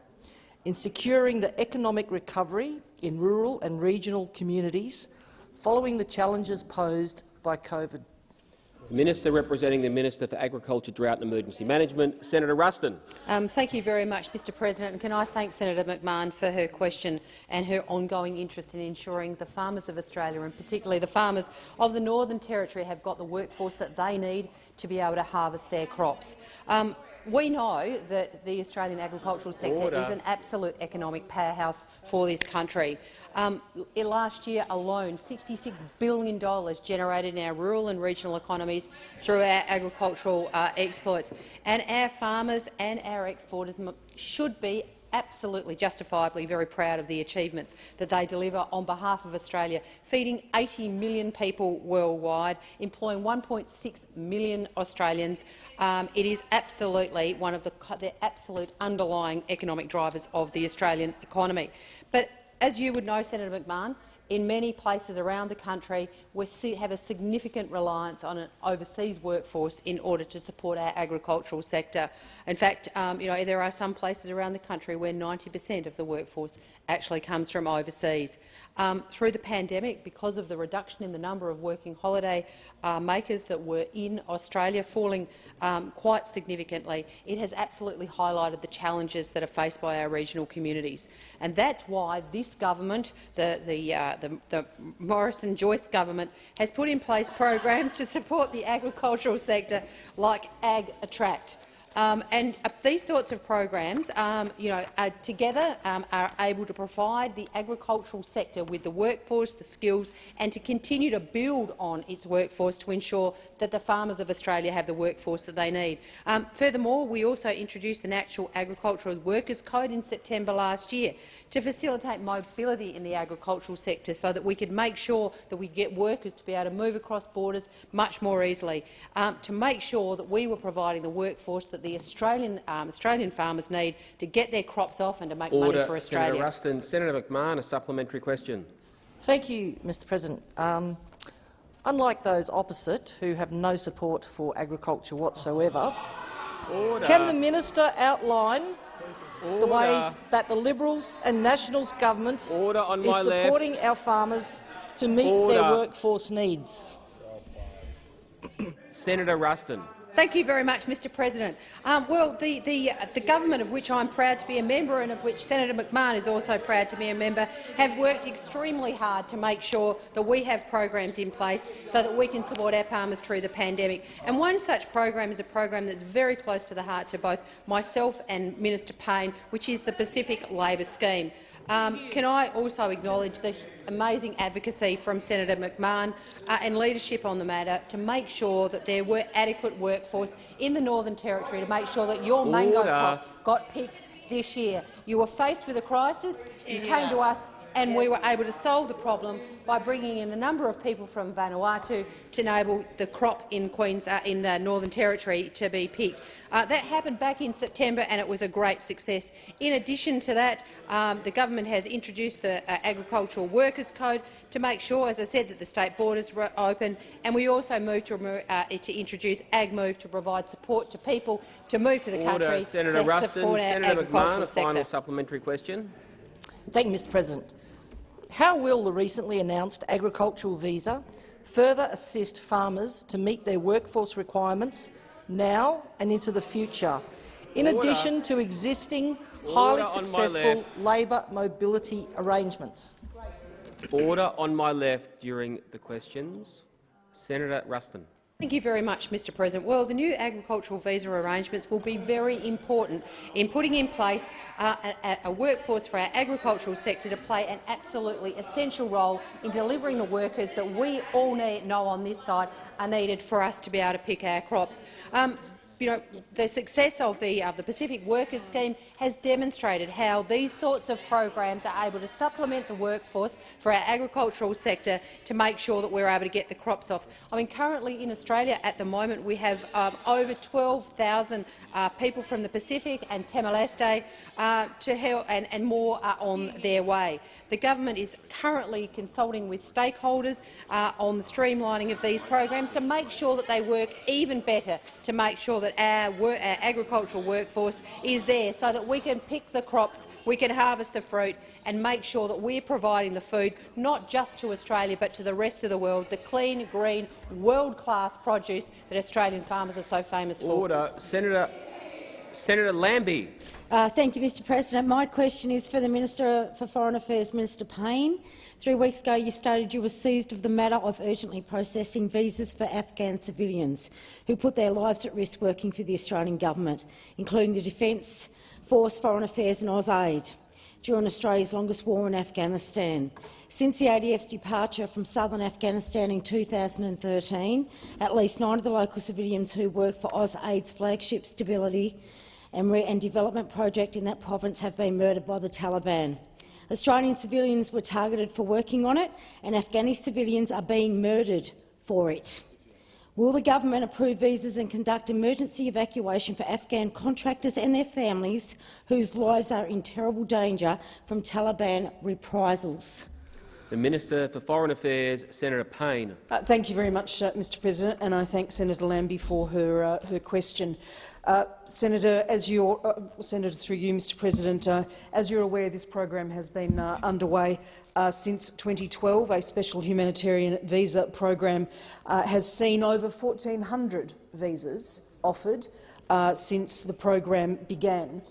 [SPEAKER 14] in securing the economic recovery in rural and regional communities following the challenges posed by COVID?
[SPEAKER 1] Minister representing the Minister for Agriculture, Drought and Emergency Management, Senator Ruston.
[SPEAKER 9] Um, thank you very much, Mr President. And can I thank Senator McMahon for her question and her ongoing interest in ensuring the farmers of Australia, and particularly the farmers of the Northern Territory, have got the workforce that they need to be able to harvest their crops. Um, we know that the Australian agricultural sector
[SPEAKER 15] Order.
[SPEAKER 9] is an absolute economic powerhouse for this country. Um, last year alone, $66 billion generated in our rural and regional economies through our agricultural uh, exports. And our farmers and our exporters should be absolutely justifiably very proud of the achievements that they deliver on behalf of Australia, feeding 80 million people worldwide, employing 1.6 million Australians. Um, it is absolutely one of the, the absolute underlying economic drivers of the Australian economy. But as you would know, Senator McMahon, in many places around the country, we have a significant reliance on an overseas workforce in order to support our agricultural sector. In fact, um, you know, there are some places around the country where 90 per cent of the workforce actually comes from overseas. Um, through the pandemic, because of the reduction in the number of working holiday uh, makers that were in Australia falling um, quite significantly, it has absolutely highlighted the challenges that are faced by our regional communities. And that's why this government, the, the, uh, the, the Morrison-Joyce government, has put in place programs to support the agricultural sector like Ag Attract. Um, and uh, these sorts of programs, um, you know, uh, together um, are able to provide the agricultural sector with the workforce, the skills, and to continue to build on its workforce to ensure that the farmers of Australia have the workforce that they need. Um, furthermore, we also introduced the National Agricultural Workers Code in September last year to facilitate mobility in the agricultural sector so that we could make sure that we get workers to be able to move across borders much more easily, um, to make sure that we were providing the workforce that the Australian, um, Australian farmers need to get their crops off and to make
[SPEAKER 1] Order.
[SPEAKER 9] money for Australia.
[SPEAKER 1] Senator Ruston. Senator McMahon, a supplementary question.
[SPEAKER 14] Thank you, Mr President. Um, unlike those opposite, who have no support for agriculture whatsoever,
[SPEAKER 1] Order.
[SPEAKER 14] can the minister outline
[SPEAKER 1] Order.
[SPEAKER 14] the ways that the Liberals and Nationals government
[SPEAKER 1] Order on
[SPEAKER 14] is supporting
[SPEAKER 1] left.
[SPEAKER 14] our farmers to meet
[SPEAKER 1] Order.
[SPEAKER 14] their workforce needs?
[SPEAKER 1] Senator Ruston.
[SPEAKER 9] Thank you very much, Mr President. Um, well, the, the, the government of which I'm proud to be a member and of which Senator McMahon is also proud to be a member have worked extremely hard to make sure that we have programs in place so that we can support our farmers through the pandemic. And one such program is a program that's very close to the heart to both myself and Minister Payne, which is the Pacific Labour Scheme. Um, can I also acknowledge the amazing advocacy from Senator McMahon uh, and leadership on the matter to make sure that there were adequate workforce in the Northern Territory to make sure that your mango
[SPEAKER 1] Order.
[SPEAKER 9] crop got picked this year. You were faced with a crisis, you came to us and we were able to solve the problem by bringing in a number of people from Vanuatu to enable the crop in Queens uh, in the Northern Territory to be picked. Uh, that happened back in September, and it was a great success. In addition to that, um, the government has introduced the uh, Agricultural Workers Code to make sure, as I said, that the state borders were open, and we also moved to, uh, to introduce AgMove to provide support to people to move to the
[SPEAKER 1] Order.
[SPEAKER 9] country
[SPEAKER 1] Senator
[SPEAKER 9] to
[SPEAKER 1] Ruston.
[SPEAKER 9] support our
[SPEAKER 1] Senator
[SPEAKER 9] agricultural
[SPEAKER 1] McMahon, a final supplementary question.
[SPEAKER 14] Thank you, Mr President. How will the recently announced agricultural visa further assist farmers to meet their workforce requirements now and into the future, in
[SPEAKER 1] Order.
[SPEAKER 14] addition to existing highly successful labour mobility arrangements?
[SPEAKER 1] Order on my left during the questions. Senator Ruston.
[SPEAKER 9] Thank you very much, Mr President. Well, the new agricultural visa arrangements will be very important in putting in place uh, a, a workforce for our agricultural sector to play an absolutely essential role in delivering the workers that we all need, know on this side are needed for us to be able to pick our crops. Um, you know, the success of the, of the Pacific Workers Scheme has demonstrated how these sorts of programs are able to supplement the workforce for our agricultural sector to make sure that we're able to get the crops off. I mean, currently in Australia at the moment we have um, over 12,000 uh, people from the Pacific and Timor-Leste uh, to help, and, and more are on their way. The government is currently consulting with stakeholders uh, on the streamlining of these programs to make sure that they work even better to make sure that our, our agricultural workforce is there so that we can pick the crops, we can harvest the fruit and make sure that we're providing the food not just to Australia but to the rest of the world, the clean, green, world-class produce that Australian farmers are so famous for.
[SPEAKER 1] Order. Senator, Senator Lambie.
[SPEAKER 15] Uh, thank you, Mr President. My question is for the Minister for Foreign Affairs, Minister Payne. Three weeks ago you stated you were seized of the matter of urgently processing visas for Afghan civilians who put their lives at risk working for the Australian government, including the Defence Force, Foreign Affairs and AusAid during Australia's longest war in Afghanistan. Since the ADF's departure from southern Afghanistan in 2013, at least nine of the local civilians who work for AusAid's flagship Stability and, and development project in that province have been murdered by the Taliban. Australian civilians were targeted for working on it, and Afghani civilians are being murdered for it. Will the government approve visas and conduct emergency evacuation for Afghan contractors and their families whose lives are in terrible danger from Taliban reprisals?
[SPEAKER 1] The Minister for Foreign Affairs, Senator Payne.
[SPEAKER 14] Uh, thank you very much, uh, Mr President, and I thank Senator Lambie for her, uh, her question. Uh, Senator, as you're, uh, Senator, through you, Mr. President, uh, as you're aware, this program has been uh, underway uh, since 2012. A special humanitarian visa program uh, has seen over 1,400 visas offered since the program began.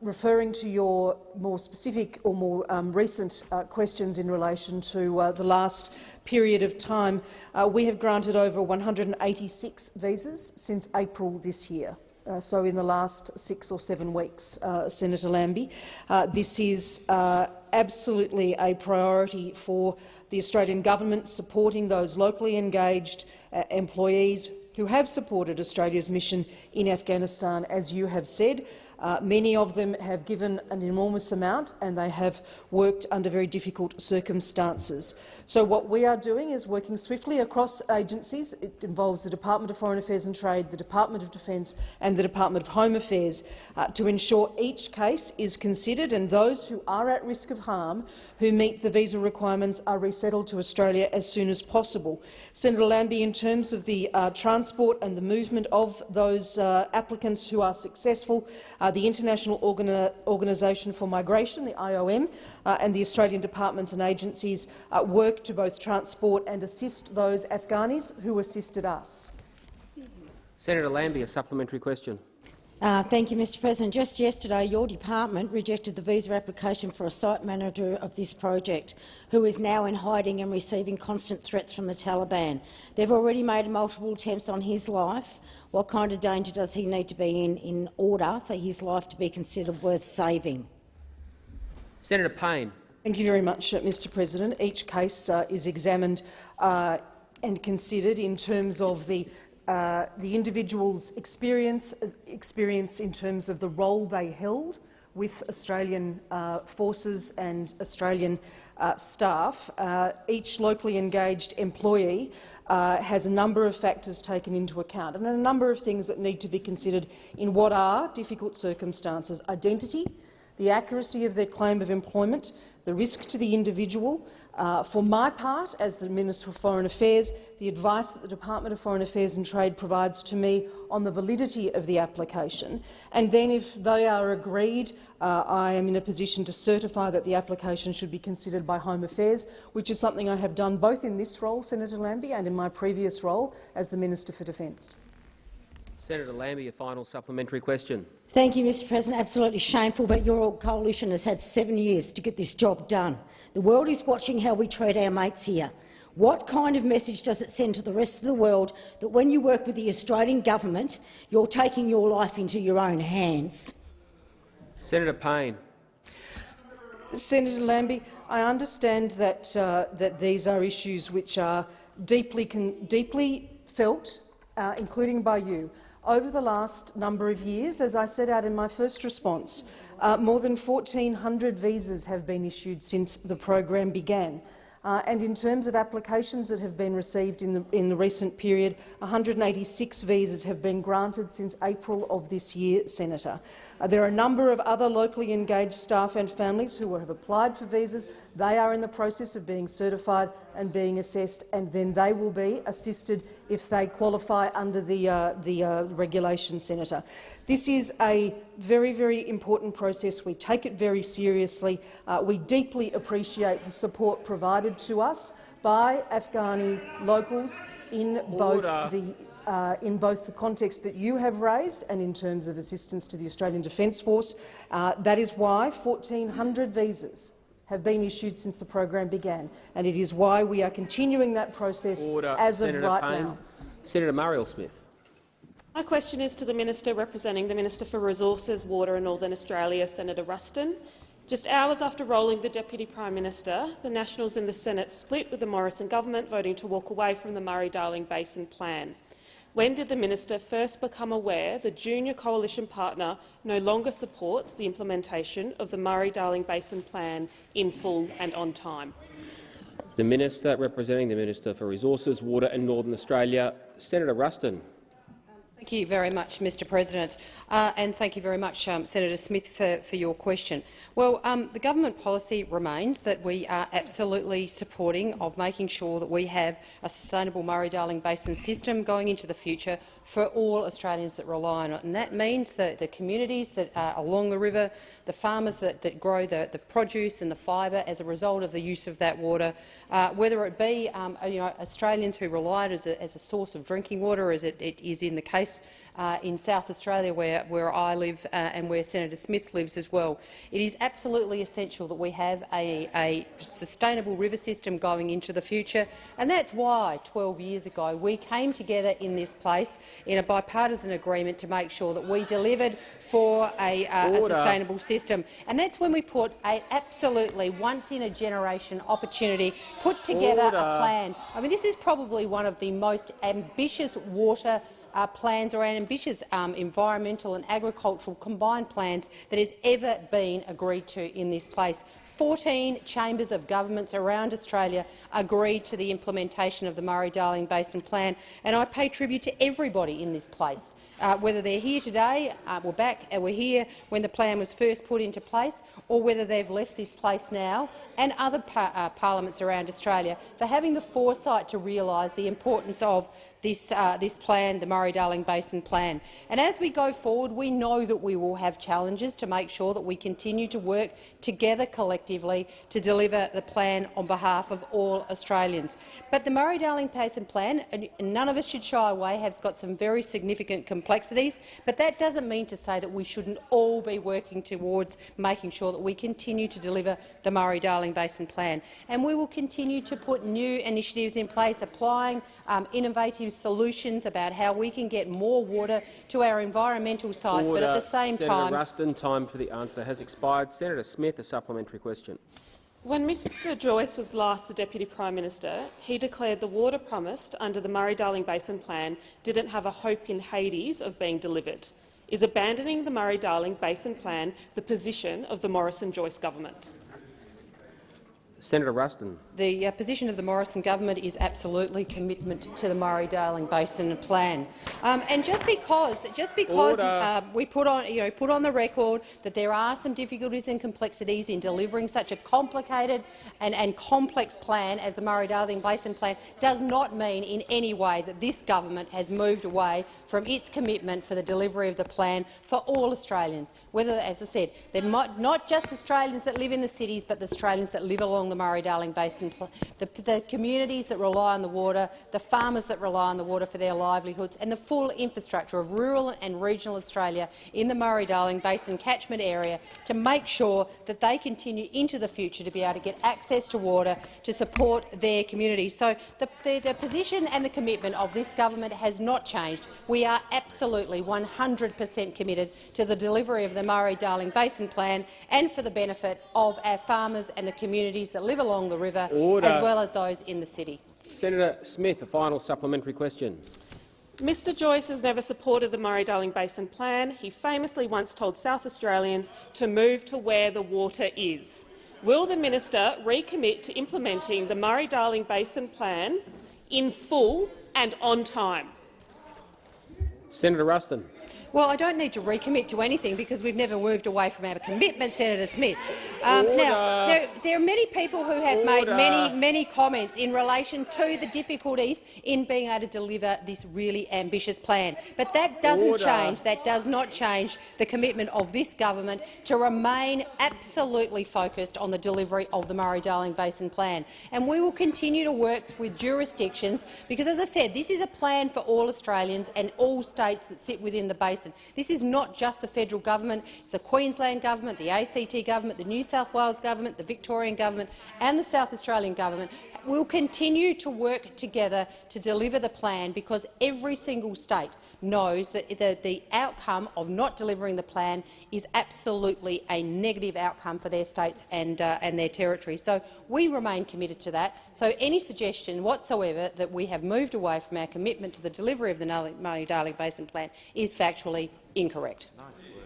[SPEAKER 14] referring to your more specific or more um, recent questions in relation to the last period of time, uh, we have granted over 186 visas since April this year. Uh, so in the last six or seven weeks, uh, Senator Lambie. Uh, this is uh, absolutely a priority for the Australian government, supporting those locally engaged uh, employees who have supported Australia's mission in Afghanistan, as you have said. Uh, many of them have given an enormous amount and they have worked under very difficult circumstances. So what we are doing is working swiftly across agencies. It involves the Department of Foreign Affairs and Trade, the Department of Defence and the Department of Home Affairs uh, to ensure each case is considered and those who are at risk of harm who meet the visa requirements are resettled to Australia as soon as possible. Senator Lambie, in terms of the uh, transport and the movement of those uh, applicants who are successful, uh, the International Organi Organisation for Migration, the IOM, uh, and the Australian departments and agencies uh, work to both transport and assist those Afghanis who assisted us.
[SPEAKER 1] Senator Lambie, a supplementary question.
[SPEAKER 15] Uh, thank you, Mr President. Just yesterday, your department rejected the visa application for a site manager of this project, who is now in hiding and receiving constant threats from the Taliban. They've already made multiple attempts on his life. What kind of danger does he need to be in in order for his life to be considered worth saving?
[SPEAKER 1] Senator Payne.
[SPEAKER 14] Thank you very much, uh, Mr President. Each case uh, is examined uh, and considered in terms of the uh, the individual's experience, experience in terms of the role they held with Australian uh, forces and Australian uh, staff. Uh, each locally engaged employee uh, has a number of factors taken into account and a number of things that need to be considered in what are difficult circumstances. Identity, the accuracy of their claim of employment, the risk to the individual, uh, for my part, as the Minister for Foreign Affairs, the advice that the Department of Foreign Affairs and Trade provides to me on the validity of the application, and then if they are agreed, uh, I am in a position to certify that the application should be considered by Home Affairs, which is something I have done both in this role, Senator Lambie, and in my previous role as the Minister for Defence.
[SPEAKER 1] Senator Lambie, a final supplementary question.
[SPEAKER 15] Thank you, Mr President. Absolutely shameful, but your old coalition has had seven years to get this job done. The world is watching how we treat our mates here. What kind of message does it send to the rest of the world that when you work with the Australian government, you're taking your life into your own hands?
[SPEAKER 1] Senator Payne.
[SPEAKER 14] Senator Lambie, I understand that, uh, that these are issues which are deeply, deeply felt, uh, including by you. Over the last number of years, as I set out in my first response, uh, more than 1,400 visas have been issued since the program began. Uh, and in terms of applications that have been received in the, in the recent period, 186 visas have been granted since April of this year, Senator. Uh, there are a number of other locally engaged staff and families who have applied for visas. They are in the process of being certified and being assessed, and then they will be assisted if they qualify under the, uh, the uh, regulation, Senator. This is a very, very important process. We take it very seriously. Uh, we deeply appreciate the support provided to us by Afghani locals in both the uh, in both the context that you have raised and in terms of assistance to the Australian Defence Force. Uh, that is why 1,400 visas have been issued since the program began, and it is why we are continuing that process
[SPEAKER 1] Order.
[SPEAKER 14] as
[SPEAKER 1] Senator
[SPEAKER 14] of right
[SPEAKER 1] Payne.
[SPEAKER 14] now.
[SPEAKER 1] Senator Marielle Smith.
[SPEAKER 16] My question is to the Minister representing the Minister for Resources, Water and Northern Australia, Senator Ruston. Just hours after rolling the Deputy Prime Minister, the Nationals in the Senate split with the Morrison government, voting to walk away from the Murray-Darling Basin Plan. When did the minister first become aware the junior coalition partner no longer supports the implementation of the Murray-Darling Basin Plan in full and on time?
[SPEAKER 1] The Minister representing the Minister for Resources, Water and Northern Australia, Senator Ruston.
[SPEAKER 9] Thank you very much, Mr President, uh, and thank you very much, um, Senator Smith, for, for, your question. Well, um, the government policy remains that we are absolutely supporting of making sure that we have a sustainable Murray-Darling Basin system going into the future for all Australians that rely on it. And that means that the communities that are along the river, the farmers that, that grow the, the, produce and the fibre as a result of the use of that water, uh, whether it be um, you know, Australians who rely on it as a, as a, source of drinking water, as it, it is in the case uh, in South Australia, where, where I live uh, and where Senator Smith lives as well. It is absolutely essential that we have a, a, sustainable river system going into the future, and that's why 12 years ago we came together in this place in a bipartisan agreement to make sure that we delivered for a, uh, a sustainable system. And that's when we put an absolutely once-in-a-generation opportunity, put together Order. a plan. I mean, this is probably one of the most ambitious water uh, plans or ambitious um, environmental and agricultural combined plans that has ever been agreed to in this place. 14 chambers of governments around Australia agreed to the implementation of the Murray-Darling Basin Plan, and I pay tribute to everybody in this place, uh, whether they're here today, uh, we're back, uh, we're here when the plan was first put into place, or whether they've left this place now, and other par uh, parliaments around Australia, for having the foresight to realise the importance of this, uh, this plan, the Murray-Darling Basin Plan. And as we go forward, we know that we will have challenges to make sure that we continue to work together collectively to deliver the plan on behalf of all Australians. But the Murray-Darling Basin Plan, and none of us should shy away, has got some very significant complexities, but that doesn't mean to say that we shouldn't all be working towards making sure that we continue to deliver the Murray-Darling Basin Plan. And we will continue to put new initiatives in place, applying um, innovative solutions about how we can get more water to our environmental sites,
[SPEAKER 1] Order.
[SPEAKER 9] but at the same
[SPEAKER 1] Senator
[SPEAKER 9] time—
[SPEAKER 1] Ruston, time for the answer has expired. Senator Smith, a supplementary question.
[SPEAKER 16] When Mr Joyce was last the Deputy Prime Minister, he declared the water promised under the Murray-Darling Basin Plan didn't have a hope in Hades of being delivered. Is abandoning the Murray-Darling Basin Plan the position of the Morrison-Joyce government?
[SPEAKER 1] Senator Ruston.
[SPEAKER 9] The uh, position of the Morrison government is absolutely commitment to the Murray-Darling Basin Plan. Um, and just because, just because uh, we put on, you know, put on the record that there are some difficulties and complexities in delivering such a complicated and, and complex plan as the Murray-Darling Basin Plan, does not mean in any way that this government has moved away from its commitment for the delivery of the plan for all Australians. Whether, as I said, they're not just Australians that live in the cities, but the Australians that live along the Murray-Darling Basin the, the, communities that rely on the water, the farmers that rely on the water for their livelihoods, and the full infrastructure of rural and regional Australia in the Murray-Darling Basin catchment area to make sure that they continue into the future to be able to get access to water to support their communities. So the, the, the position and the commitment of this government has not changed. We are absolutely 100 per cent committed to the delivery of the Murray-Darling Basin Plan and for the benefit of our farmers and the communities that live along the river
[SPEAKER 1] Order.
[SPEAKER 9] as well as those in the city.
[SPEAKER 1] Senator Smith, a final supplementary question.
[SPEAKER 16] Mr Joyce has never supported the Murray-Darling Basin Plan. He famously once told South Australians to move to where the water is. Will the minister recommit to implementing the Murray-Darling Basin Plan in full and on time?
[SPEAKER 1] Senator Ruston.
[SPEAKER 9] Well, I don't need to recommit to anything because we've never moved away from our commitment, Senator Smith. Um, now, there, there, are many people who have Order. made many, many comments in relation to the difficulties in being able to deliver this really ambitious plan. But that doesn't Order. change. That does not change the commitment of this government to remain absolutely focused on the delivery of the Murray-Darling Basin Plan. And we will continue to work with jurisdictions because, as I said, this is a plan for all Australians and all states that sit within the basin
[SPEAKER 17] Basin. This is not just the federal government, it's the Queensland government, the ACT government, the New South Wales government, the Victorian government and the South Australian government will continue to work together to deliver the plan because every single state knows that the, the outcome of not delivering the plan is absolutely a negative outcome for their states and, uh, and their territories. So we remain committed to that. So any suggestion whatsoever that we have moved away from our commitment to the delivery of the Murray-Darling Basin Plan is factually incorrect.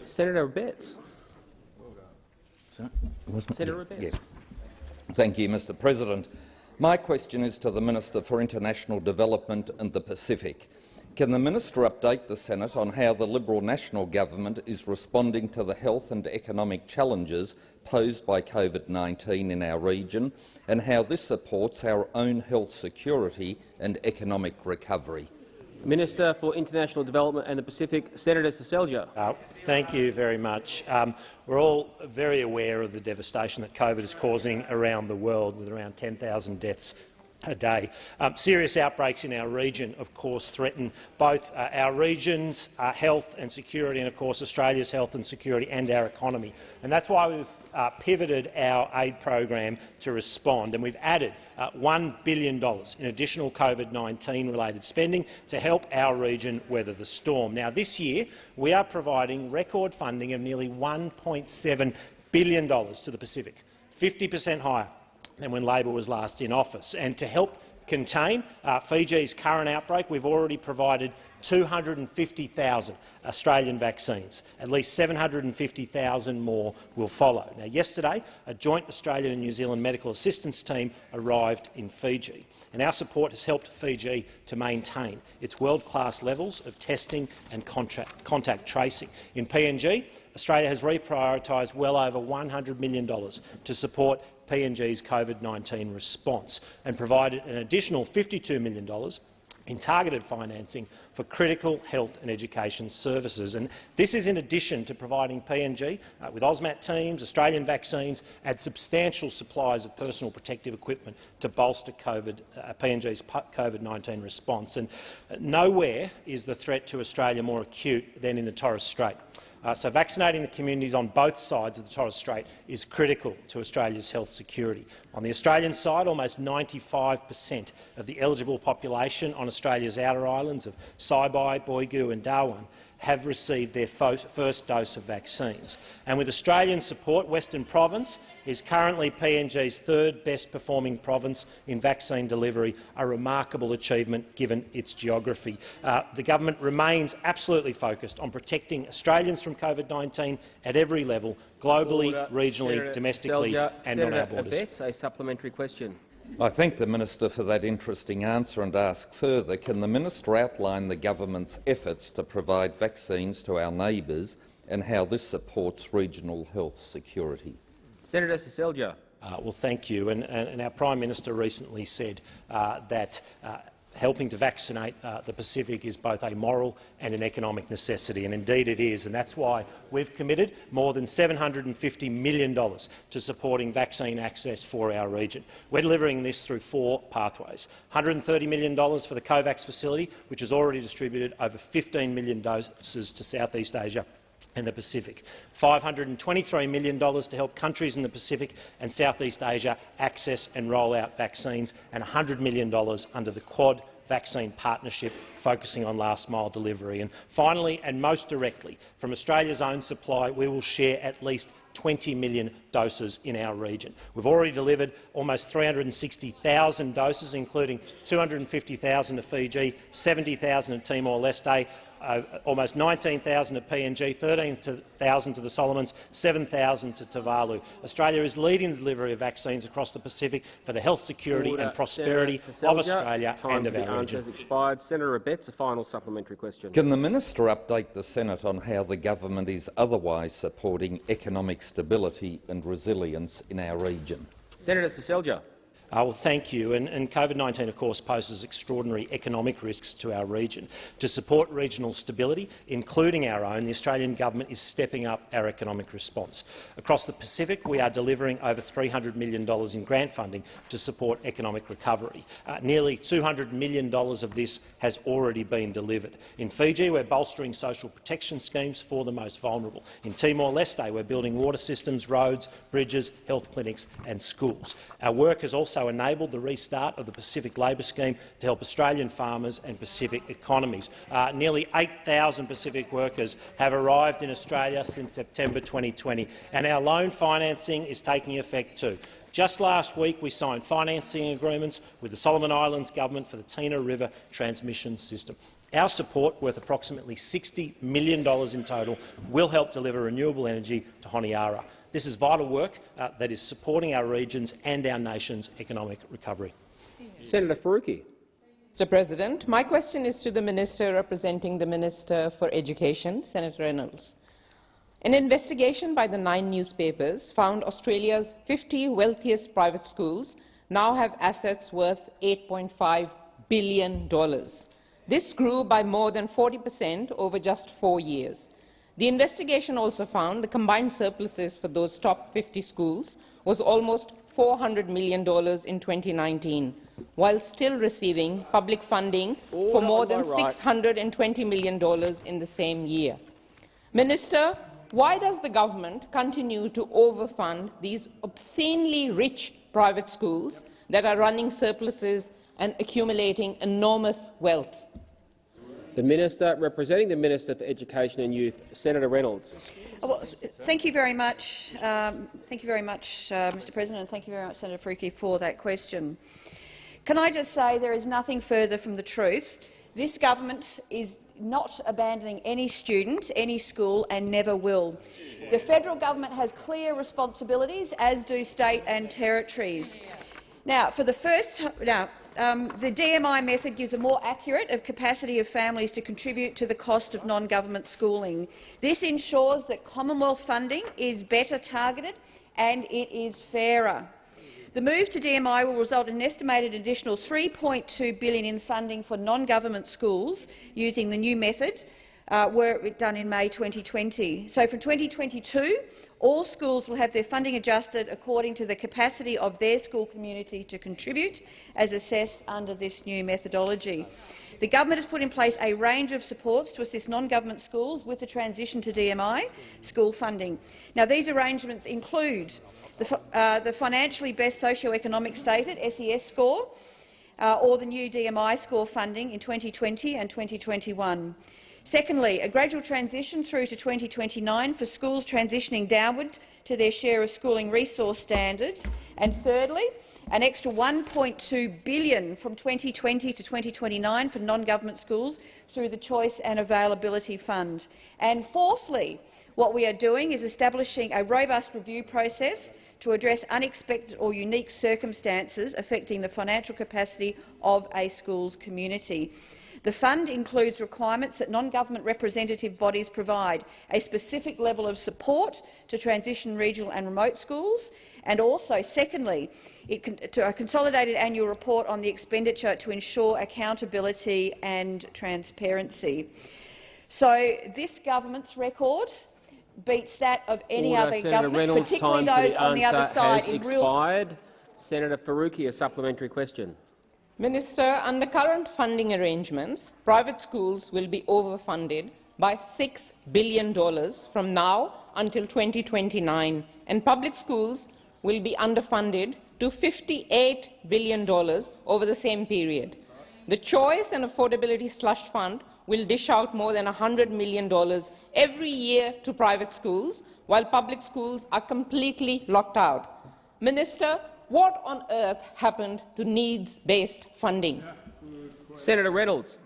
[SPEAKER 1] Senator Abetz.
[SPEAKER 18] Senator yeah. Thank you, Mr President. My question is to the Minister for International Development and the Pacific. Can the minister update the Senate on how the Liberal National Government is responding to the health and economic challenges posed by COVID-19 in our region and how this supports our own health security and economic recovery?
[SPEAKER 1] Minister for International Development and the Pacific, Senator Seselja.
[SPEAKER 8] Uh, thank you very much. Um, we're all very aware of the devastation that COVID is causing around the world, with around 10,000 deaths a day. Um, serious outbreaks in our region, of course, threaten both uh, our region's uh, health and security and, of course, Australia's health and security and our economy. And that's why we've uh, pivoted our aid program to respond, and we've added uh, $1 billion in additional COVID-19 related spending to help our region weather the storm. Now, this year we are providing record funding of nearly $1.7 billion to the Pacific, 50 per cent higher than when Labor was last in office. And to help contain uh, Fiji's current outbreak, we've already provided 250,000 Australian vaccines. At least 750,000 more will follow. Now, yesterday, a joint Australian and New Zealand medical assistance team arrived in Fiji, and our support has helped Fiji to maintain its world-class levels of testing and contact, contact tracing. In PNG, Australia has reprioritised well over $100 million to support PNG's COVID-19 response and provided an additional $52 million in targeted financing for critical health and education services. And this is in addition to providing PNG uh, with AUSMAT teams, Australian vaccines and substantial supplies of personal protective equipment to bolster COVID, uh, PNG's COVID-19 response. And nowhere is the threat to Australia more acute than in the Torres Strait. Uh, so vaccinating the communities on both sides of the Torres Strait is critical to Australia's health security. On the Australian side, almost 95 per cent of the eligible population on Australia's outer islands of Saibai, Boigu and Dauan have received their first dose of vaccines. And with Australian support, Western Province is currently PNG's third best performing province in vaccine delivery, a remarkable achievement given its geography. Uh, the government remains absolutely focused on protecting Australians from COVID-19 at every level, globally, Order. regionally, Senator
[SPEAKER 1] domestically
[SPEAKER 8] Selja,
[SPEAKER 1] and
[SPEAKER 8] Senator
[SPEAKER 1] on
[SPEAKER 8] our borders.
[SPEAKER 1] Abetz, a supplementary question.
[SPEAKER 18] I thank the Minister for that interesting answer and ask further, can the Minister outline the government's efforts to provide vaccines to our neighbours and how this supports regional health security?
[SPEAKER 1] Senator Seselja.
[SPEAKER 8] Uh, well, thank you. And, and, and, our Prime Minister recently said uh, that uh, helping to vaccinate uh, the Pacific is both a moral and an economic necessity, and indeed it is. And that's why we've committed more than $750 million to supporting vaccine access for our region. We're delivering this through four pathways. $130 million for the COVAX facility, which has already distributed over 15 million doses to Southeast Asia and the Pacific, $523 million to help countries in the Pacific and Southeast Asia access and roll out vaccines, and $100 million under the Quad vaccine partnership focusing on last-mile delivery. And finally, and most directly, from Australia's own supply, we will share at least 20 million doses in our region. We've already delivered almost 360,000 doses, including 250,000 to Fiji, 70,000 to Timor-Leste, uh, almost 19,000 at PNG, 13,000 to the Solomons, 7,000 to Tuvalu. Australia is leading the delivery of vaccines across the Pacific for the health security Order. and prosperity of Australia
[SPEAKER 1] Time
[SPEAKER 8] and of our region.
[SPEAKER 1] Has expired. Senator Abetz, a final supplementary question.
[SPEAKER 18] Can the minister update the Senate on how the government is otherwise supporting economic stability and resilience in our region?
[SPEAKER 1] Senator Seselja.
[SPEAKER 8] Uh, well, thank you. And, and COVID-19, of course, poses extraordinary economic risks to our region. To support regional stability, including our own, the Australian government is stepping up our economic response. Across the Pacific, we are delivering over $300 million in grant funding to support economic recovery. Uh, nearly $200 million of this has already been delivered. In Fiji, we're bolstering social protection schemes for the most vulnerable. In Timor-Leste, we're building water systems, roads, bridges, health clinics and schools. Our work has also enabled the restart of the Pacific Labour Scheme to help Australian farmers and Pacific economies. Uh, nearly 8,000 Pacific workers have arrived in Australia since September 2020, and our loan financing is taking effect too. Just last week, we signed financing agreements with the Solomon Islands government for the Tina River transmission system. Our support, worth approximately $60 million in total, will help deliver renewable energy to Honiara. This is vital work uh, that is supporting our regions and our nation's economic recovery.
[SPEAKER 1] Senator Faruqi.
[SPEAKER 19] Mr President, my question is to the Minister representing the Minister for Education, Senator Reynolds. An investigation by the Nine newspapers found Australia's 50 wealthiest private schools now have assets worth $8.5 billion. This grew by more than 40 per cent over just four years. The investigation also found the combined surpluses for those top 50 schools was almost $400 million in 2019, while still receiving public funding Order for more than right. $620 million in the same year. Minister, why does the government continue to overfund these obscenely rich private schools that are running surpluses and accumulating enormous wealth?
[SPEAKER 1] The Minister representing the Minister for Education and Youth, Senator Reynolds.
[SPEAKER 12] Oh, well, thank you very much, um, thank you very much, uh, Mr. President, and thank you very much, Senator Faruqi, for that question. Can I just say there is nothing further from the truth. This government is not abandoning any student, any school, and never will. The federal government has clear responsibilities, as do state and territories. Now, for the first now, um, the DMI method gives a more accurate of capacity of families to contribute to the cost of non-government schooling. This ensures that Commonwealth funding is better targeted and it is fairer. The move to DMI will result in an estimated additional 3.2 billion in funding for non-government schools using the new method, uh, were done in May 2020. So from 2022, all schools will have their funding adjusted according to the capacity of their school community to contribute, as assessed under this new methodology. The government has put in place a range of supports to assist non-government schools with the transition to DMI school funding. Now, these arrangements include the, uh, the financially best socio-economic stated SES score, uh, or the new DMI score funding in 2020 and 2021. Secondly, a gradual transition through to 2029 for schools transitioning downward to their share of schooling resource standards. And thirdly, an extra 1.2 billion from 2020 to 2029 for non-government schools through the Choice and Affordability Fund. And fourthly, what we are doing is establishing a robust review process to address unexpected or unique circumstances affecting the financial capacity of a school's community. The fund includes requirements that non-government representative bodies provide a specific level of support to transition regional and remote schools, and also, secondly, to a consolidated annual report on the expenditure to ensure accountability and transparency. So this government's record beats that of any
[SPEAKER 1] Order,
[SPEAKER 12] other
[SPEAKER 1] Senator
[SPEAKER 12] government,
[SPEAKER 1] Reynolds,
[SPEAKER 12] particularly those on the other side.
[SPEAKER 1] Has expired. Senator Faruqi, a supplementary question.
[SPEAKER 19] Minister, under current funding arrangements, private schools will be overfunded by $6 billion from now until 2029, and public schools will be underfunded to $58 billion over the same period. The Choice and Affordability Slush Fund will dish out more than $100 million every year to private schools, while public schools are completely locked out. Minister, what on earth happened to needs-based funding?
[SPEAKER 1] Senator Reynolds.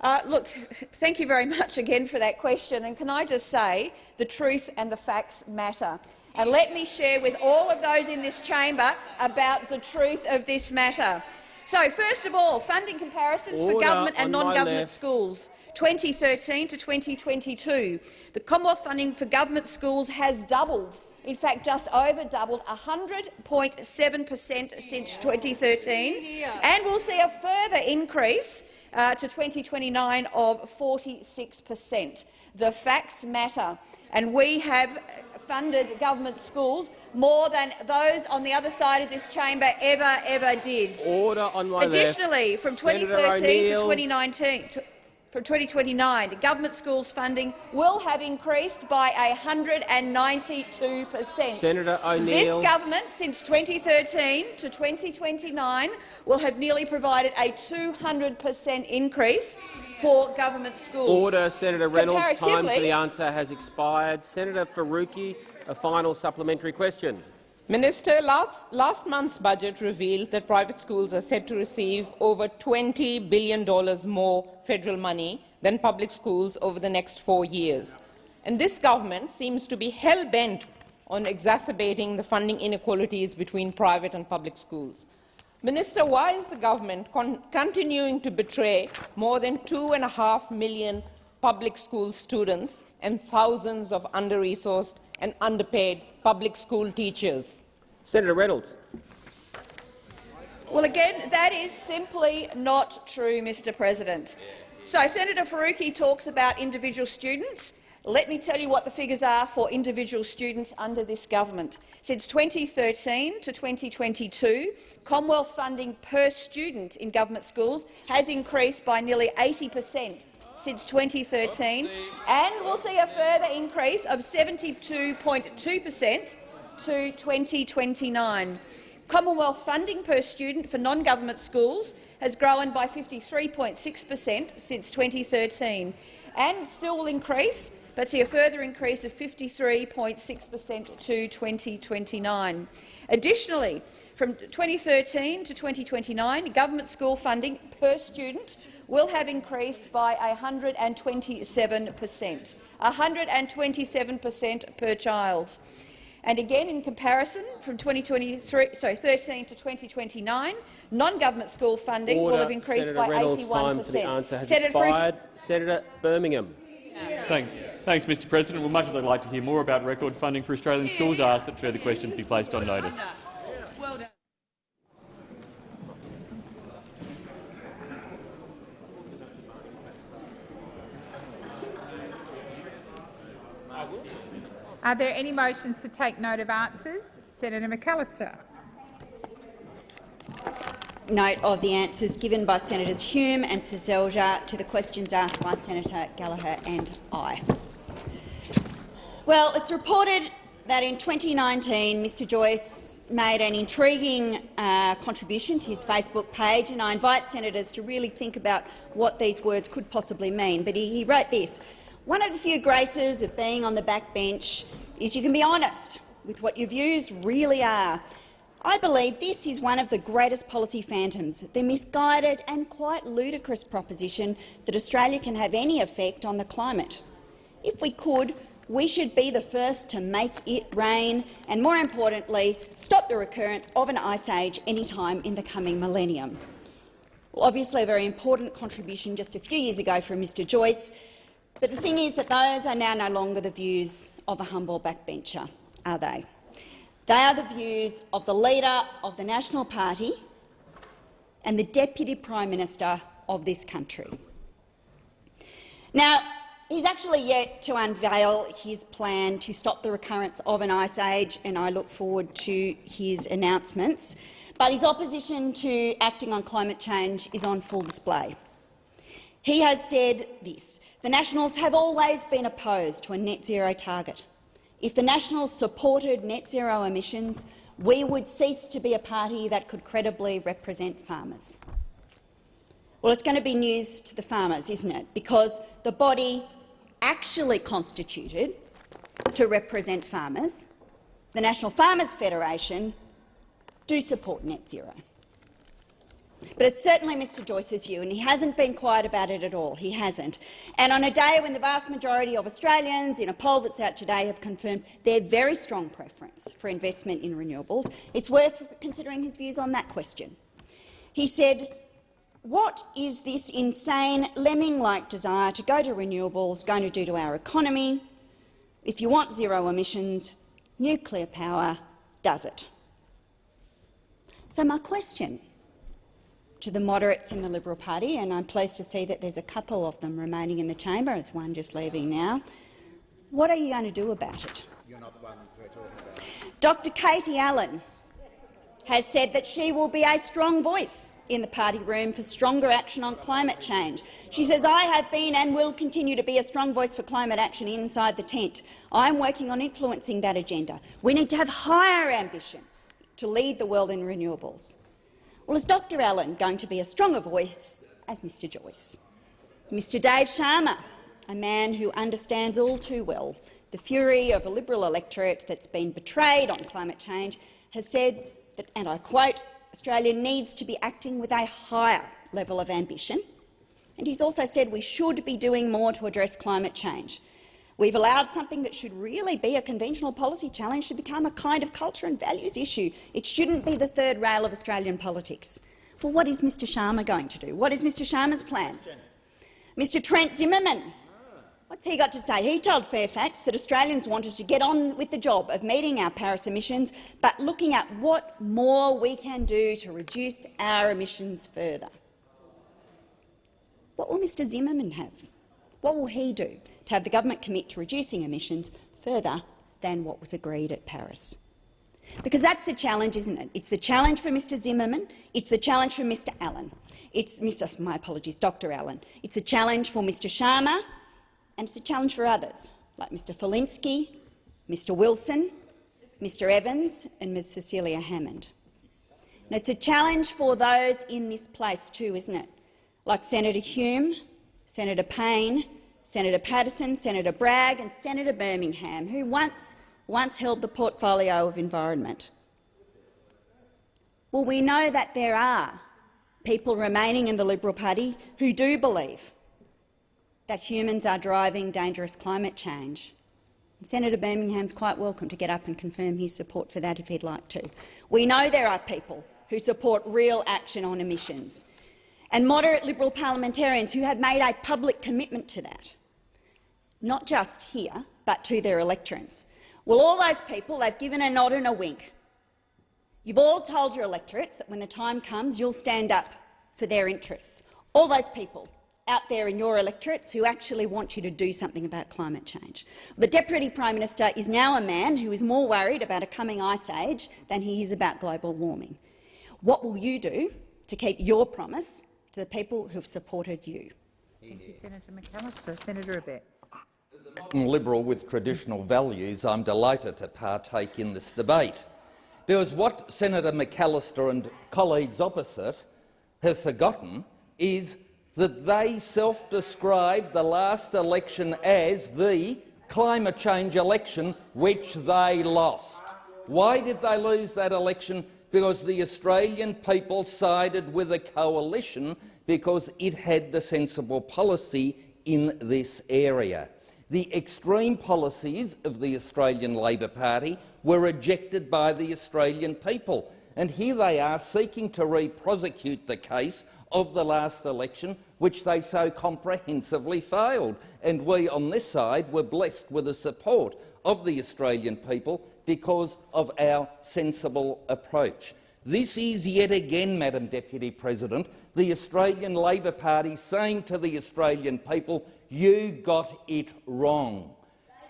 [SPEAKER 12] Uh, look, thank you very much again for that question. And can I just say the truth and the facts matter. And let me share with all of those in this chamber about the truth of this matter. So, first of all, funding comparisons Order for government and non-government schools. 2013 to 2022, the Commonwealth funding for government schools has doubled in fact just over doubled, 100.7 per cent since 2013, and we'll see a further increase uh, to 2029 of 46 per cent. The facts matter, and we have funded government schools more than those on the other side of this chamber ever, ever did.
[SPEAKER 1] Order on my
[SPEAKER 12] Additionally,
[SPEAKER 1] left.
[SPEAKER 12] from 2013 to 2019, to, from 2029, government schools funding will have increased by 192 per cent.
[SPEAKER 1] Senator O'Neill.
[SPEAKER 12] This government, since 2013 to 2029, will have nearly provided a 200 per cent increase for government schools.
[SPEAKER 1] Order, Senator Reynolds. Time for the answer has expired. Senator Faruqi, a final supplementary question.
[SPEAKER 19] Minister, last, last month's budget revealed that private schools are set to receive over $20 billion more federal money than public schools over the next four years. And this government seems to be hell-bent on exacerbating the funding inequalities between private and public schools. Minister, why is the government con continuing to betray more than two and a half million public school students and thousands of under-resourced and underpaid public school teachers?
[SPEAKER 1] Senator Reynolds.
[SPEAKER 12] Well, again, that is simply not true, Mr President. So Senator Faruqi talks about individual students. Let me tell you what the figures are for individual students under this government. Since 2013 to 2022, Commonwealth funding per student in government schools has increased by nearly 80 per cent since 2013, and we'll see a further increase of 72.2 per cent to 2029. Commonwealth funding per student for non-government schools has grown by 53.6 per cent since 2013 and still will increase, but see a further increase of 53.6 per cent to 2029. Additionally, from 2013 to 2029, government school funding per student will have increased by 127 per cent, 127 per cent per child. And again, in comparison, from 2023, sorry, 13 to 2029, non-government school funding
[SPEAKER 1] Order.
[SPEAKER 12] will have increased
[SPEAKER 1] Senator
[SPEAKER 12] by
[SPEAKER 1] Reynolds,
[SPEAKER 12] 81
[SPEAKER 1] time
[SPEAKER 12] per
[SPEAKER 1] for the answer has
[SPEAKER 12] Senator Faruqi-
[SPEAKER 1] expired. Senator Birmingham.
[SPEAKER 2] Thank, you. thanks, Mr President. Well, much as I'd like to hear more about record funding for Australian schools, I ask that further questions be placed on notice.
[SPEAKER 20] Are there any motions to take note of answers? Senator McAllister.
[SPEAKER 3] Note of the answers given by Senators Hume and Seselja to the questions asked by Senator Gallagher and I. Well, it's reported that in 2019 Mr Joyce made an intriguing uh, contribution to his Facebook page, and I invite senators to really think about what these words could possibly mean. But he, he wrote this, one of the few graces of being on the backbench is you can be honest with what your views really are. I believe this is one of the greatest policy phantoms, the misguided and quite ludicrous proposition that Australia can have any effect on the climate. If we could, we should be the first to make it rain and, more importantly, stop the recurrence of an ice age any time in the coming millennium. Well, obviously a very important contribution just a few years ago from Mr Joyce, but the thing is that those are now no longer the views of a humble backbencher, are they? They are the views of the leader of the National Party and the Deputy Prime Minister of this country. Now, he's actually yet to unveil his plan to stop the recurrence of an ice age, and I look forward to his announcements. But his opposition to acting on climate change is on full display. He has said this, the Nationals have always been opposed to a net zero target. If the Nationals supported net zero emissions, we would cease to be a party that could credibly represent farmers. Well, it's going to be news to the farmers, isn't it? Because the body actually constituted to represent farmers, the National Farmers Federation, do support net zero. But it's certainly Mr Joyce's view, and he hasn't been quiet about it at all. He hasn't. And on a day when the vast majority of Australians, in a poll that's out today, have confirmed their very strong preference for investment in renewables, it's worth considering his views on that question. He said, what is this insane, lemming-like desire to go to renewables going to do to our economy? If you want zero emissions, Nuclear power does it. So my question to the moderates in the Liberal Party, and I'm pleased to see that there's a couple of them remaining in the chamber, it's one just leaving now, what are you going to do about it? Dr Katie Allen has said that she will be a strong voice in the party room for stronger action on climate change. She says, I have been and will continue to be a strong voice for climate action inside the tent. I'm working on influencing that agenda. We need to have higher ambition to lead the world in renewables. Well, is Dr Allen going to be a stronger voice as Mr Joyce? Mr Dave Sharma, a man who understands all too well the fury of a Liberal electorate that's been betrayed on climate change, has said that, and I quote, Australia needs to be acting with a higher level of ambition. And he's also said we should be doing more to address climate change. We've allowed something that should really be a conventional policy challenge to become a kind of culture and values issue. It shouldn't be the third rail of Australian politics. Well, what is Mr Sharma going to do? What is Mr Sharma's plan? Mr Trent Zimmerman What's he got to say? He told Fairfax that Australians want us to get on with the job of meeting our Paris emissions, but looking at what more we can do to reduce our emissions further. What will Mr Zimmerman have? What will he do have the government commit to reducing emissions further than what was agreed at Paris? Because that's the challenge, isn't it? It's the challenge for Mr Zimmerman, it's the challenge for Mr Allen. It's Mr. My apologies, Dr Allen. It's a challenge for Mr Sharma, and it's a challenge for others, like Mr Falinski, Mr Wilson, Mr Evans and Ms Cecilia Hammond. And it's a challenge for those in this place too, isn't it? Like Senator Hume, Senator Payne, Senator Paterson, Senator Bragg and Senator Birmingham, who once, once held the portfolio of environment. Well, we know that there are people remaining in the Liberal Party who do believe that humans are driving dangerous climate change. Senator Birmingham's quite welcome to get up and confirm his support for that if he'd like to. We know there are people who support real action on emissions, and moderate Liberal parliamentarians who have made a public commitment to that, not just here, but to their electorates. Well, all those people, they've given a nod and a wink. You've all told your electorates that when the time comes, you'll stand up for their interests. All those people out there in your electorates who actually want you to do something about climate change. The Deputy Prime Minister is now a man who is more worried about a coming ice age than he is about global warming. What will you do to keep your promise to the people who have supported you?
[SPEAKER 20] Thank you, Senator McAllister. Senator Abetz.
[SPEAKER 18] Liberal with traditional values, I'm delighted to partake in this debate. Because what Senator McAllister and colleagues opposite have forgotten is that they self-described the last election as the climate change election which they lost. Why did they lose that election? Because the Australian people sided with a coalition because it had the sensible policy in this area. The extreme policies of the Australian Labor Party were rejected by the Australian people, and here they are seeking to re-prosecute the case of the last election, which they so comprehensively failed. And we on this side were blessed with the support of the Australian people because of our sensible approach. This is yet again, Madam Deputy President, the Australian Labor Party saying to the Australian people, you got it wrong.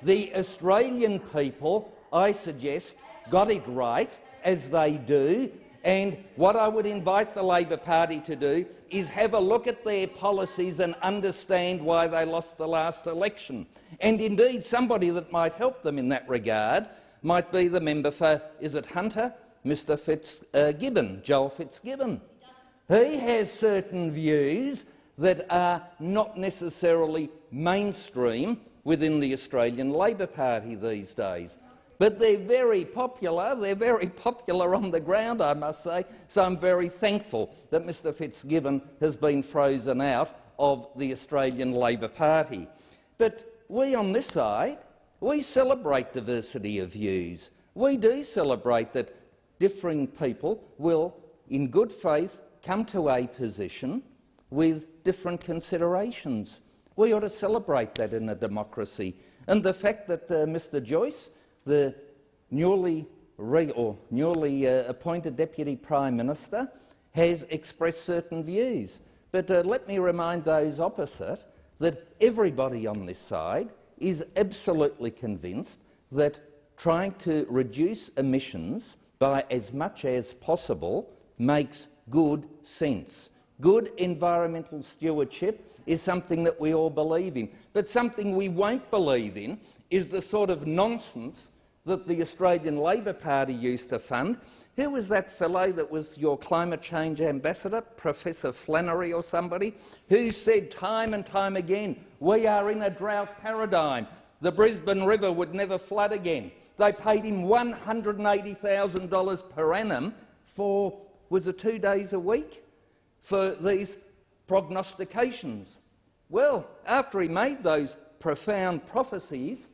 [SPEAKER 18] The Australian people, I suggest, got it right, as they do, and what I would invite the Labor Party to do is have a look at their policies and understand why they lost the last election. And indeed, somebody that might help them in that regard might be the member for, is it Hunter? Mr Fitzgibbon, uh, Joel Fitzgibbon. He has certain views that are not necessarily mainstream within the Australian Labor Party these days but they're very popular. They're very popular on the ground, I must say, so I'm very thankful that Mr Fitzgibbon has been frozen out of the Australian Labor Party. But we on this side, we celebrate diversity of views. We do celebrate that differing people will, in good faith, come to a position with different considerations. We ought to celebrate that in a democracy. And the fact that uh, Mr Joyce the newly, or newly uh, appointed Deputy Prime Minister has expressed certain views. But uh, let me remind those opposite that everybody on this side is absolutely convinced that trying to reduce emissions by as much as possible makes good sense. Good environmental stewardship is something that we all believe in. But something we won't believe in is the sort of nonsense that the Australian Labor Party used to fund. Who was that fellow that was your climate change ambassador, Professor Flannery or somebody, who said time and time again, we are in a drought paradigm. The Brisbane River would never flood again. They paid him $180,000 per annum for, was it two days a week, for these prognostications. Well, after he made those profound prophecies,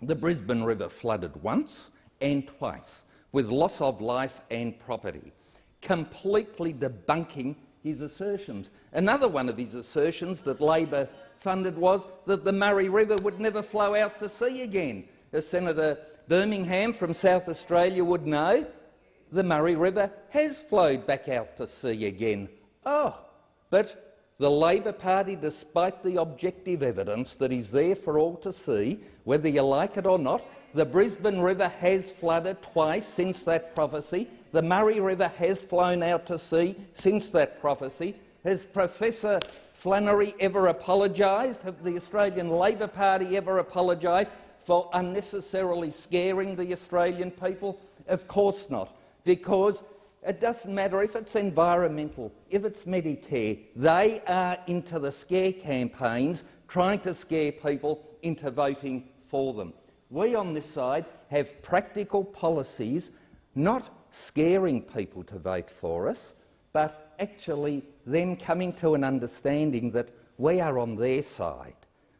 [SPEAKER 18] the Brisbane River flooded once and twice, with loss of life and property, completely debunking his assertions. Another one of his assertions that Labor funded was that the Murray River would never flow out to sea again. As Senator Birmingham from South Australia would know, the Murray River has flowed back out to sea again. Oh, but the Labor Party, despite the objective evidence that is there for all to see, whether you like it or not, the Brisbane River has flooded twice since that prophecy. The Murray River has flown out to sea since that prophecy. Has Professor Flannery ever apologised? Have the Australian Labor Party ever apologised for unnecessarily scaring the Australian people? Of course not, because it doesn't matter if it's environmental, if it's Medicare, they are into the scare campaigns trying to scare people into voting for them. We on this side have practical policies, not scaring people to vote for us, but actually them coming to an understanding that we are on their side,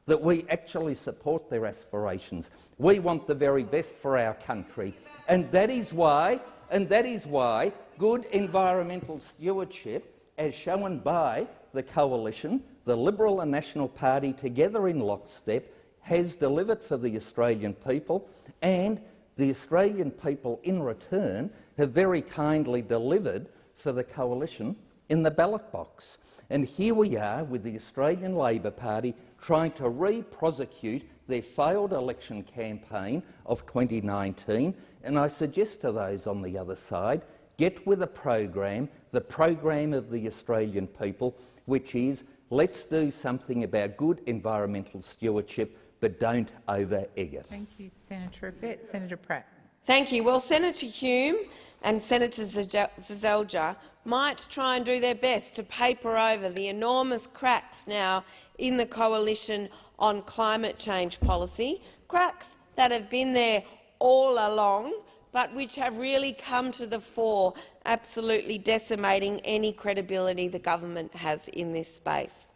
[SPEAKER 18] that we actually support their aspirations. We want the very best for our country, and that is why, and that is why good environmental stewardship, as shown by the coalition, the Liberal and National Party together in lockstep, has delivered for the Australian people, and the Australian people in return have very kindly delivered for the coalition in the ballot box. And here we are with the Australian Labor Party trying to re-prosecute their failed election campaign of 2019. And I suggest to those on the other side, get with a program, the program of the Australian people, which is let's do something about good environmental stewardship, but don't over-egg it.
[SPEAKER 20] Thank you, Senator Abetz. Senator Pratt.
[SPEAKER 12] Thank you. Well, Senator Hume and Senator Seselja might try and do their best to paper over the enormous cracks now in the coalition on climate change policy, cracks that have been there all along, but which have really come to the fore, absolutely decimating any credibility the government has in this space.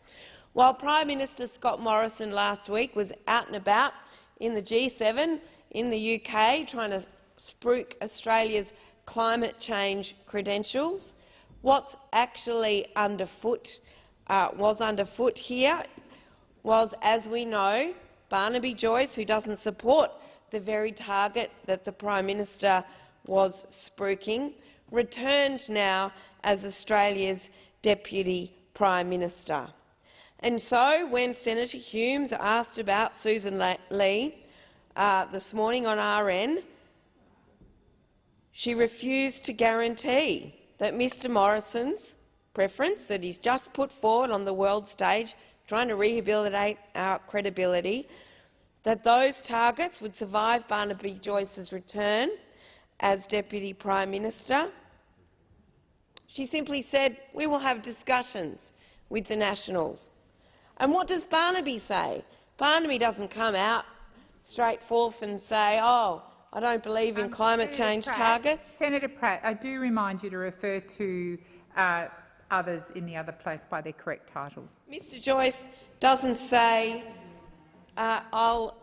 [SPEAKER 12] While Prime Minister Scott Morrison last week was out and about in the G7 in the UK trying to spruik Australia's climate change credentials, what's actually underfoot uh, was underfoot here was, as we know, Barnaby Joyce, who doesn't support the very target that the Prime Minister was spruiking, returned now as Australia's Deputy Prime Minister. And so, when Senator Humes asked about Susan Ley uh, this morning on RN, she refused to guarantee that Mr Morrison's preference that he's just put forward on the world stage, trying to rehabilitate our credibility, that those targets would survive Barnaby Joyce's return as Deputy Prime Minister. She simply said, we will have discussions with the Nationals. And what does Barnaby say? Barnaby doesn't come out straight forth and say, oh, I don't believe in um, climate Senator change
[SPEAKER 20] Pratt,
[SPEAKER 12] targets.
[SPEAKER 20] Senator Pratt, I do remind you to refer to uh, others in the other place by their correct titles.
[SPEAKER 12] Mr Joyce doesn't say, uh, I'll,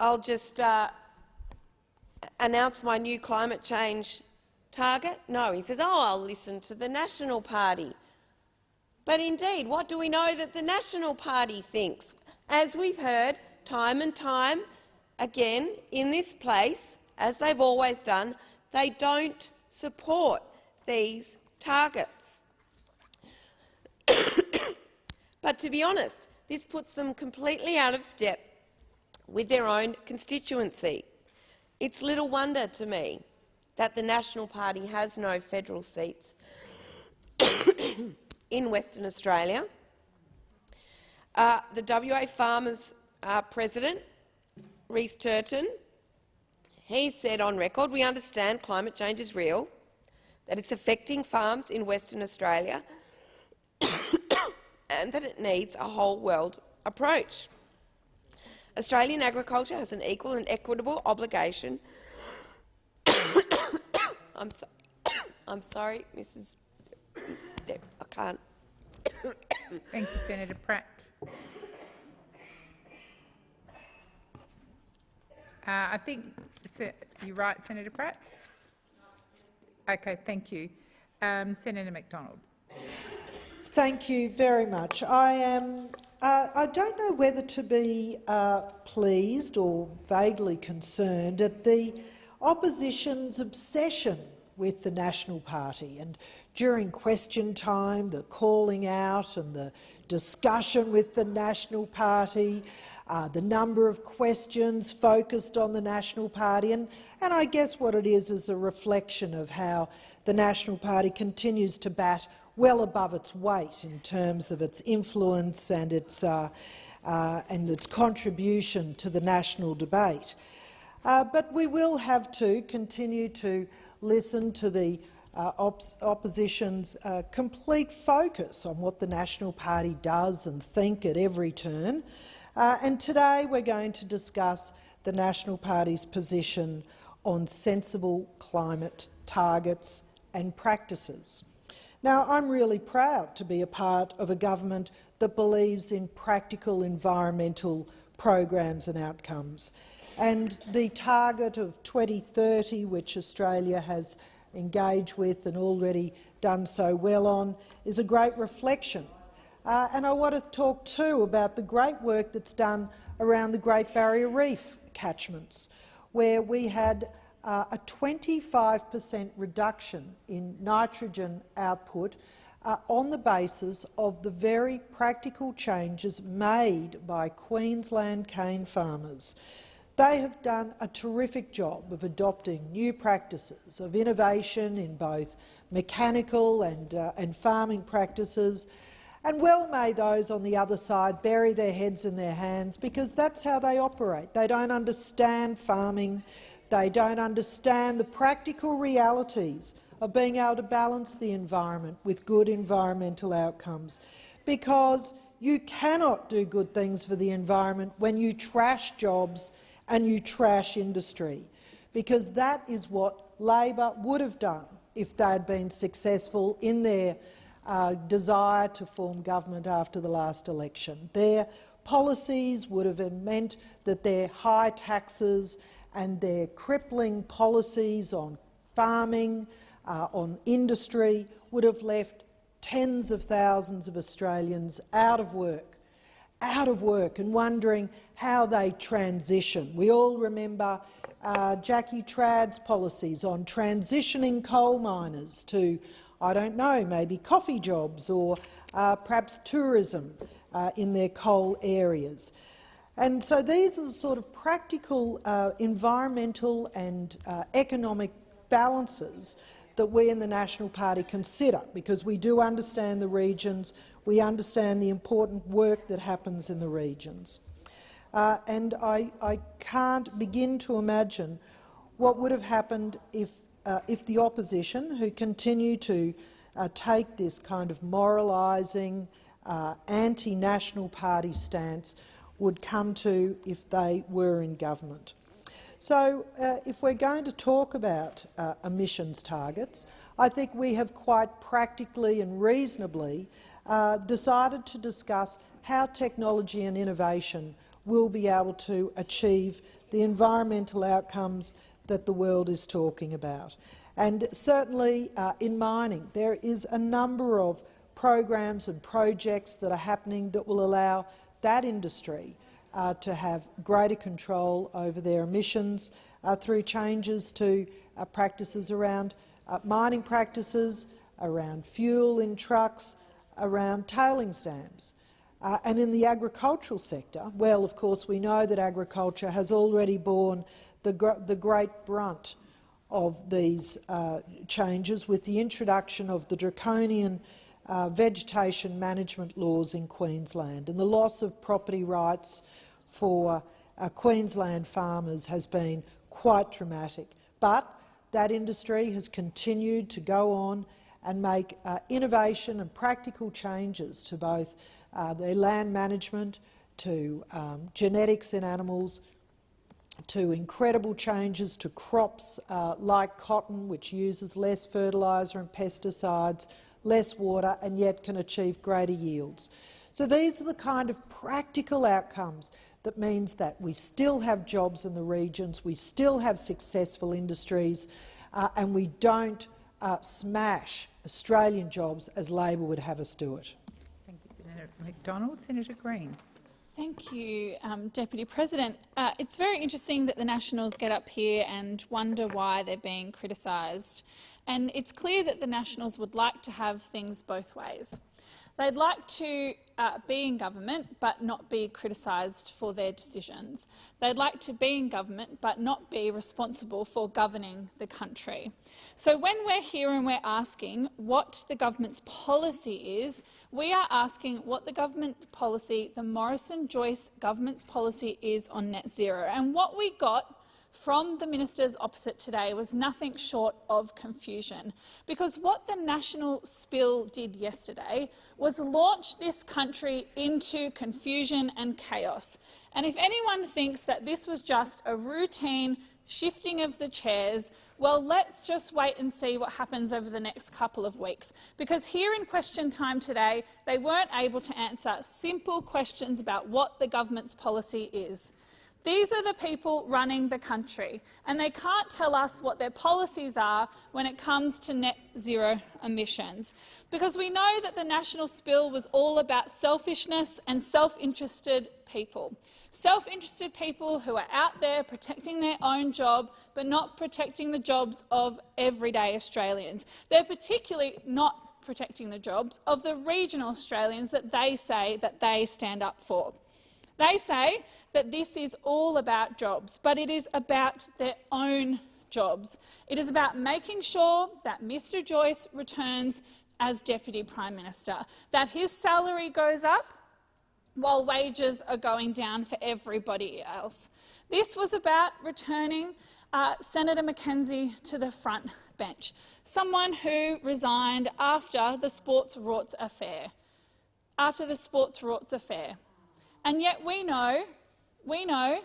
[SPEAKER 12] I'll just uh, announce my new climate change target. No, he says, oh, I'll listen to the National Party. But indeed, what do we know that the National Party thinks? As we've heard time and time again in this place
[SPEAKER 21] as they've always done, they don't support these targets. but to be honest, this puts them completely out of step with their own constituency. It's little wonder to me that the National Party has no federal seats in Western Australia. Uh, the WA Farmers uh, President, Rhys Turton, he said on record, we understand climate change is real, that it's affecting farms in Western Australia and that it needs a whole-world approach. Australian agriculture has an equal and equitable obligation I'm, so I'm sorry, Mrs. I can't.
[SPEAKER 20] Thank you, Senator Pratt. Uh, I think you're right, Senator Pratt. Okay, thank you. Um, Senator McDonald.
[SPEAKER 10] Thank you very much. I am. Uh, I don't know whether to be uh, pleased or vaguely concerned at the opposition's obsession with the National Party. And during question time, the calling out and the discussion with the National Party, uh, the number of questions focused on the National Party, and, and I guess what it is is a reflection of how the National Party continues to bat well above its weight in terms of its influence and its, uh, uh, and its contribution to the national debate. Uh, but we will have to continue to listen to the uh, op opposition's uh, complete focus on what the National Party does and think at every turn. Uh, and today we're going to discuss the National Party's position on sensible climate targets and practices. Now, I'm really proud to be a part of a government that believes in practical environmental programs and outcomes. And the target of 2030, which Australia has engaged with and already done so well on, is a great reflection. Uh, and I want to talk too about the great work that's done around the Great Barrier Reef catchments, where we had uh, a 25 per cent reduction in nitrogen output uh, on the basis of the very practical changes made by Queensland cane farmers. They have done a terrific job of adopting new practices of innovation in both mechanical and, uh, and farming practices, and well may those on the other side bury their heads in their hands because that's how they operate. They don't understand farming. They don't understand the practical realities of being able to balance the environment with good environmental outcomes because you cannot do good things for the environment when you trash jobs and you trash industry, because that is what Labor would have done if they had been successful in their uh, desire to form government after the last election. Their policies would have meant that their high taxes and their crippling policies on farming, uh, on industry, would have left tens of thousands of Australians out of work out of work and wondering how they transition. We all remember uh, Jackie Trad's policies on transitioning coal miners to, I don't know, maybe coffee jobs or uh, perhaps tourism uh, in their coal areas. And so these are the sort of practical uh, environmental and uh, economic balances that we in the National Party consider, because we do understand the regions, we understand the important work that happens in the regions. Uh, and I, I, can't begin to imagine what would have happened if, uh, if the opposition, who continue to uh, take this kind of moralising, uh, anti-national party stance, would come to if they were in government. So uh, if we're going to talk about uh, emissions targets, I think we have quite practically and reasonably uh, decided to discuss how technology and innovation will be able to achieve the environmental outcomes that the world is talking about. And certainly uh, in mining, there is a number of programs and projects that are happening that will allow that industry uh, to have greater control over their emissions uh, through changes to uh, practices around uh, mining practices, around fuel in trucks, around tailings dams. Uh, and in the agricultural sector, well, of course, we know that agriculture has already borne the, gr the great brunt of these uh, changes with the introduction of the draconian uh, vegetation management laws in Queensland and the loss of property rights for uh, Queensland farmers has been quite dramatic. But that industry has continued to go on and make uh, innovation and practical changes to both uh, their land management, to um, genetics in animals, to incredible changes to crops uh, like cotton, which uses less fertiliser and pesticides, less water, and yet can achieve greater yields. So these are the kind of practical outcomes that means that we still have jobs in the regions, we still have successful industries, uh, and we don't uh, smash Australian jobs as Labor would have us do it.
[SPEAKER 20] Thank you, Senator McDonald. Senator Green.
[SPEAKER 22] Thank you, um, Deputy President. Uh, it's very interesting that the Nationals get up here and wonder why they're being criticised. And it's clear that the Nationals would like to have things both ways. They'd like to uh, be in government but not be criticised for their decisions. They'd like to be in government but not be responsible for governing the country. So when we're here and we're asking what the government's policy is, we are asking what the government policy, the Morrison-Joyce government's policy is on net zero. And what we got from the ministers opposite today was nothing short of confusion. Because what the national spill did yesterday was launch this country into confusion and chaos. And if anyone thinks that this was just a routine shifting of the chairs, well, let's just wait and see what happens over the next couple of weeks. Because here in question time today, they weren't able to answer simple questions about what the government's policy is. These are the people running the country, and they can't tell us what their policies are when it comes to net zero emissions. Because we know that the national spill was all about selfishness and self-interested people. Self-interested people who are out there protecting their own job but not protecting the jobs of everyday Australians. They're particularly not protecting the jobs of the regional Australians that they say that they stand up for. They say that this is all about jobs, but it is about their own jobs. It is about making sure that Mr Joyce returns as Deputy Prime Minister, that his salary goes up while wages are going down for everybody else. This was about returning uh, Senator McKenzie to the front bench, someone who resigned after the Sports Rorts affair. After the Sports Rorts affair. And yet we know, we know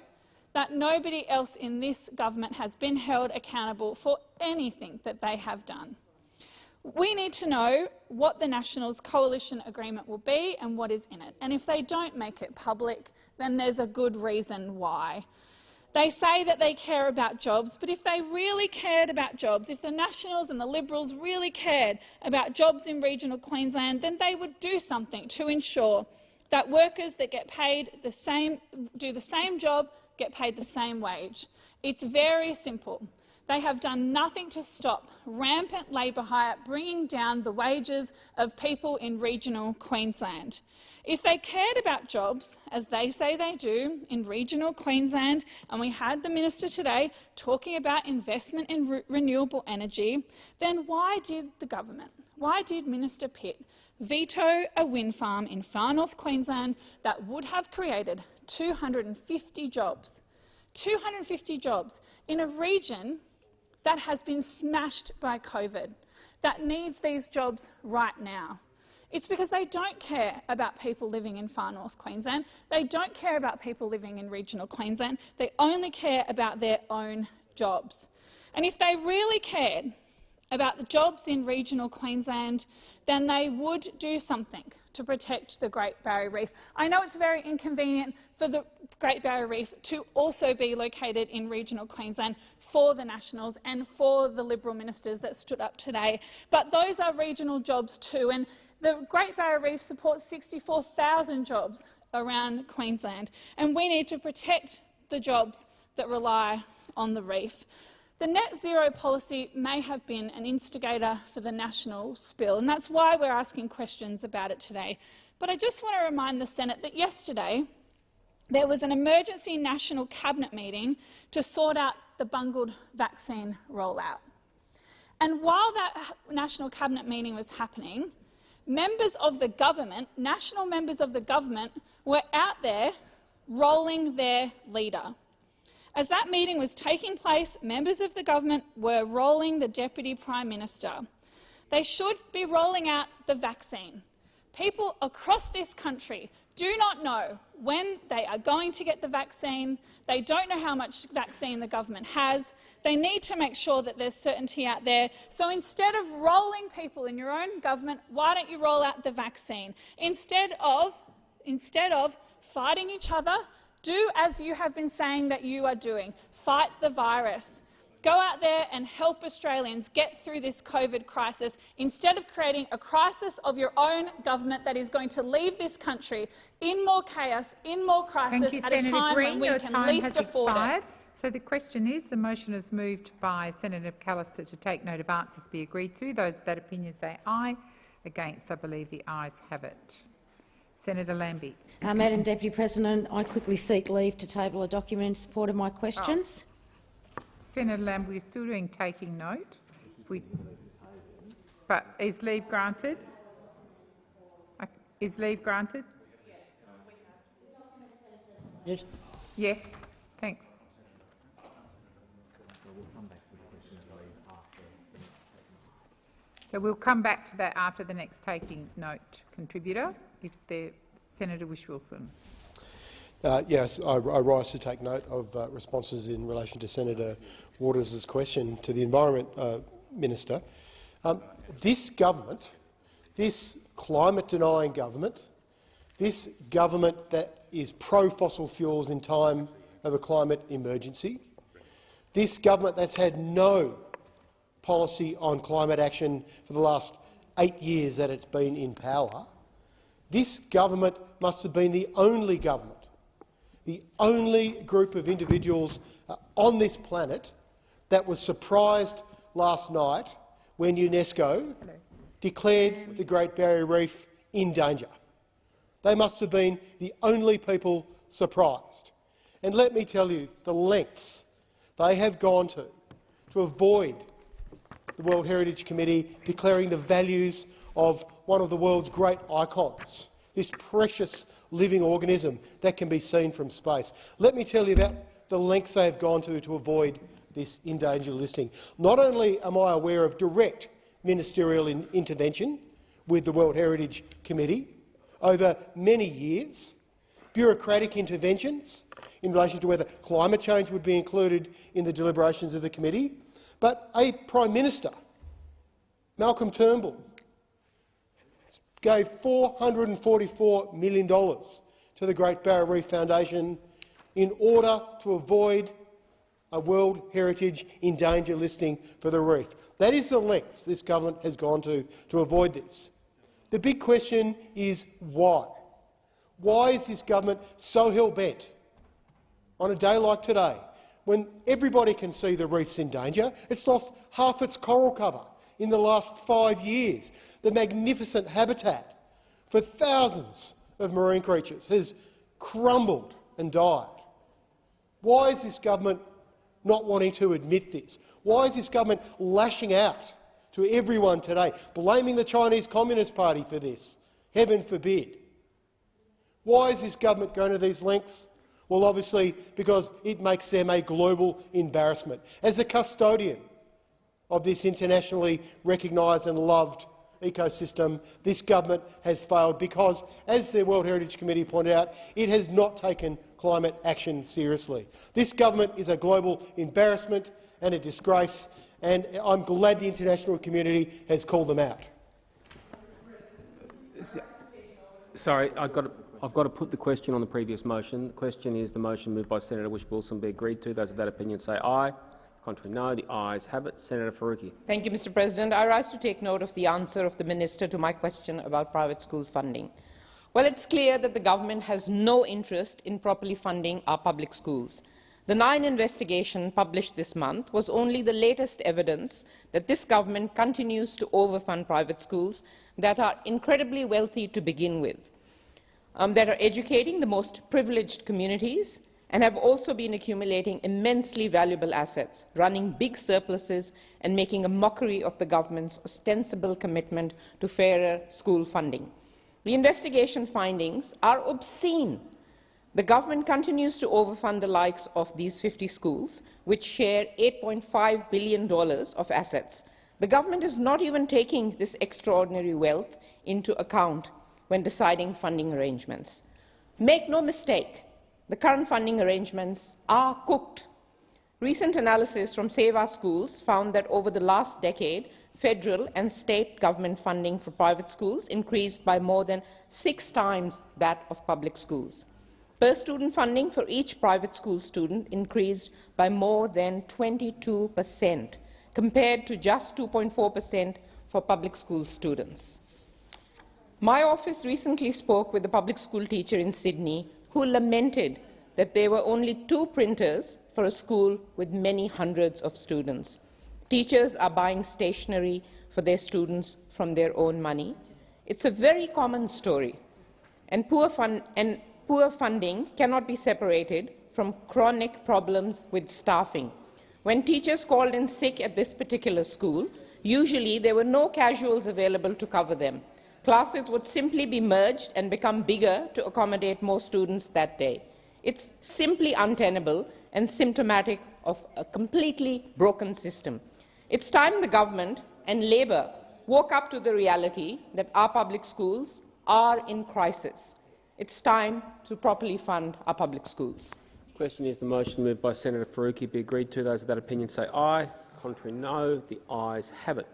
[SPEAKER 22] that nobody else in this government has been held accountable for anything that they have done. We need to know what the Nationals coalition agreement will be and what is in it. And if they don't make it public, then there's a good reason why. They say that they care about jobs, but if they really cared about jobs, if the Nationals and the Liberals really cared about jobs in regional Queensland, then they would do something to ensure that workers that get paid the same, do the same job get paid the same wage. It's very simple. They have done nothing to stop rampant labour hire bringing down the wages of people in regional Queensland. If they cared about jobs, as they say they do, in regional Queensland, and we had the minister today talking about investment in re renewable energy, then why did the government, why did Minister Pitt veto a wind farm in far north Queensland that would have created 250 jobs, 250 jobs in a region that has been smashed by COVID, that needs these jobs right now. It's because they don't care about people living in far north Queensland. They don't care about people living in regional Queensland. They only care about their own jobs. And if they really cared about the jobs in regional Queensland, then they would do something to protect the Great Barrier Reef. I know it's very inconvenient for the Great Barrier Reef to also be located in regional Queensland for the Nationals and for the Liberal ministers that stood up today, but those are regional jobs too. And the Great Barrier Reef supports 64,000 jobs around Queensland, and we need to protect the jobs that rely on the reef. The net zero policy may have been an instigator for the national spill, and that's why we're asking questions about it today. But I just want to remind the Senate that yesterday there was an emergency national cabinet meeting to sort out the bungled vaccine rollout. And while that national cabinet meeting was happening, members of the government, national members of the government, were out there rolling their leader. As that meeting was taking place, members of the government were rolling the Deputy Prime Minister. They should be rolling out the vaccine. People across this country do not know when they are going to get the vaccine. They don't know how much vaccine the government has. They need to make sure that there's certainty out there. So instead of rolling people in your own government, why don't you roll out the vaccine? Instead of, instead of fighting each other, do as you have been saying that you are doing. Fight the virus. Go out there and help Australians get through this COVID crisis instead of creating a crisis of your own government that is going to leave this country in more chaos, in more crisis
[SPEAKER 20] you,
[SPEAKER 22] at
[SPEAKER 20] Senator
[SPEAKER 22] a time
[SPEAKER 20] Green.
[SPEAKER 22] when we can least afford
[SPEAKER 20] expired.
[SPEAKER 22] it.
[SPEAKER 20] So the question is, the motion is moved by Senator McAllister to take note of answers be agreed to. Those of that opinion say aye. Against, I believe the ayes have it. Senator Lambie.
[SPEAKER 15] Uh, Madam Deputy President, I quickly seek leave to table a document in support of my questions.
[SPEAKER 20] Senator Lambie, we're still doing taking note. We, but is leave granted? Is leave granted? Yes, thanks. So we'll come back to that after the next taking note contributor, if the Senator Whish-Wilson.
[SPEAKER 23] Uh, yes, I, I rise to take note of uh, responses in relation to Senator Waters' question to the Environment uh, Minister. Um, this government, this climate-denying government, this government that is pro-fossil fuels in time of a climate emergency, this government that's had no policy on climate action for the last eight years that it's been in power, this government must have been the only government the only group of individuals uh, on this planet that was surprised last night when UNESCO declared the Great Barrier Reef in danger. They must have been the only people surprised. And let me tell you the lengths they have gone to to avoid the World Heritage Committee declaring the values of one of the world's great icons this precious living organism that can be seen from space. Let me tell you about the lengths they have gone to to avoid this endangered listing. Not only am I aware of direct ministerial in intervention with the World Heritage Committee over many years, bureaucratic interventions in relation to whether climate change would be included in the deliberations of the committee, but a Prime Minister, Malcolm Turnbull, gave $444 million to the Great Barrier Reef Foundation in order to avoid a World Heritage in danger listing for the reef. That is the lengths this government has gone to to avoid this. The big question is why? Why is this government so hell-bent on a day like today, when everybody can see the reef's in danger? It's lost half its coral cover in the last five years. The magnificent habitat for thousands of marine creatures has crumbled and died. Why is this government not wanting to admit this? Why is this government lashing out to everyone today, blaming the Chinese Communist Party for this? Heaven forbid. Why is this government going to these lengths? Well, obviously because it makes them a global embarrassment. As a custodian of this internationally recognised and loved ecosystem, this government has failed because, as the World Heritage Committee pointed out, it has not taken climate action seriously. This government is a global embarrassment and a disgrace, and I'm glad the international community has called them out.
[SPEAKER 1] Sorry, I've got, to, I've got to put the question on the previous motion. The question is the motion moved by Senator Whish-Wilson be agreed to. Those of that opinion say aye. Contrary, no. The ayes have it. Senator Faruqi.
[SPEAKER 19] Thank you, Mr. President. I rise to take note of the answer of the minister to my question about private school funding. Well, it's clear that the government has no interest in properly funding our public schools. The Nine investigation published this month was only the latest evidence that this government continues to overfund private schools that are incredibly wealthy to begin with, um, that are educating the most privileged communities and have also been accumulating immensely valuable assets, running big surpluses and making a mockery of the government's ostensible commitment to fairer school funding. The investigation findings are obscene the government continues to overfund the likes of these 50 schools, which share $8.5 billion of assets. The government is not even taking this extraordinary wealth into account when deciding funding arrangements. Make no mistake, the current funding arrangements are cooked. Recent analysis from Save Our Schools found that over the last decade, federal and state government funding for private schools increased by more than six times that of public schools. Per-student funding for each private school student increased by more than 22 per cent, compared to just 2.4 per cent for public school students. My office recently spoke with a public school teacher in Sydney who lamented that there were only two printers for a school with many hundreds of students. Teachers are buying stationery for their students from their own money. It's a very common story, and poor, fund and poor funding cannot be separated from chronic problems with staffing. When teachers called in sick at this particular school, usually there were no casuals available to cover them. Classes would simply be merged and become bigger to accommodate more students that day. It's simply untenable and symptomatic of a completely broken system. It's time the government and Labor woke up to the reality that our public schools are in crisis. It's time to properly fund our public schools.
[SPEAKER 1] The Question is the motion moved by Senator Faruqi be agreed to. Those of that opinion say aye. Contrary no. The ayes have it.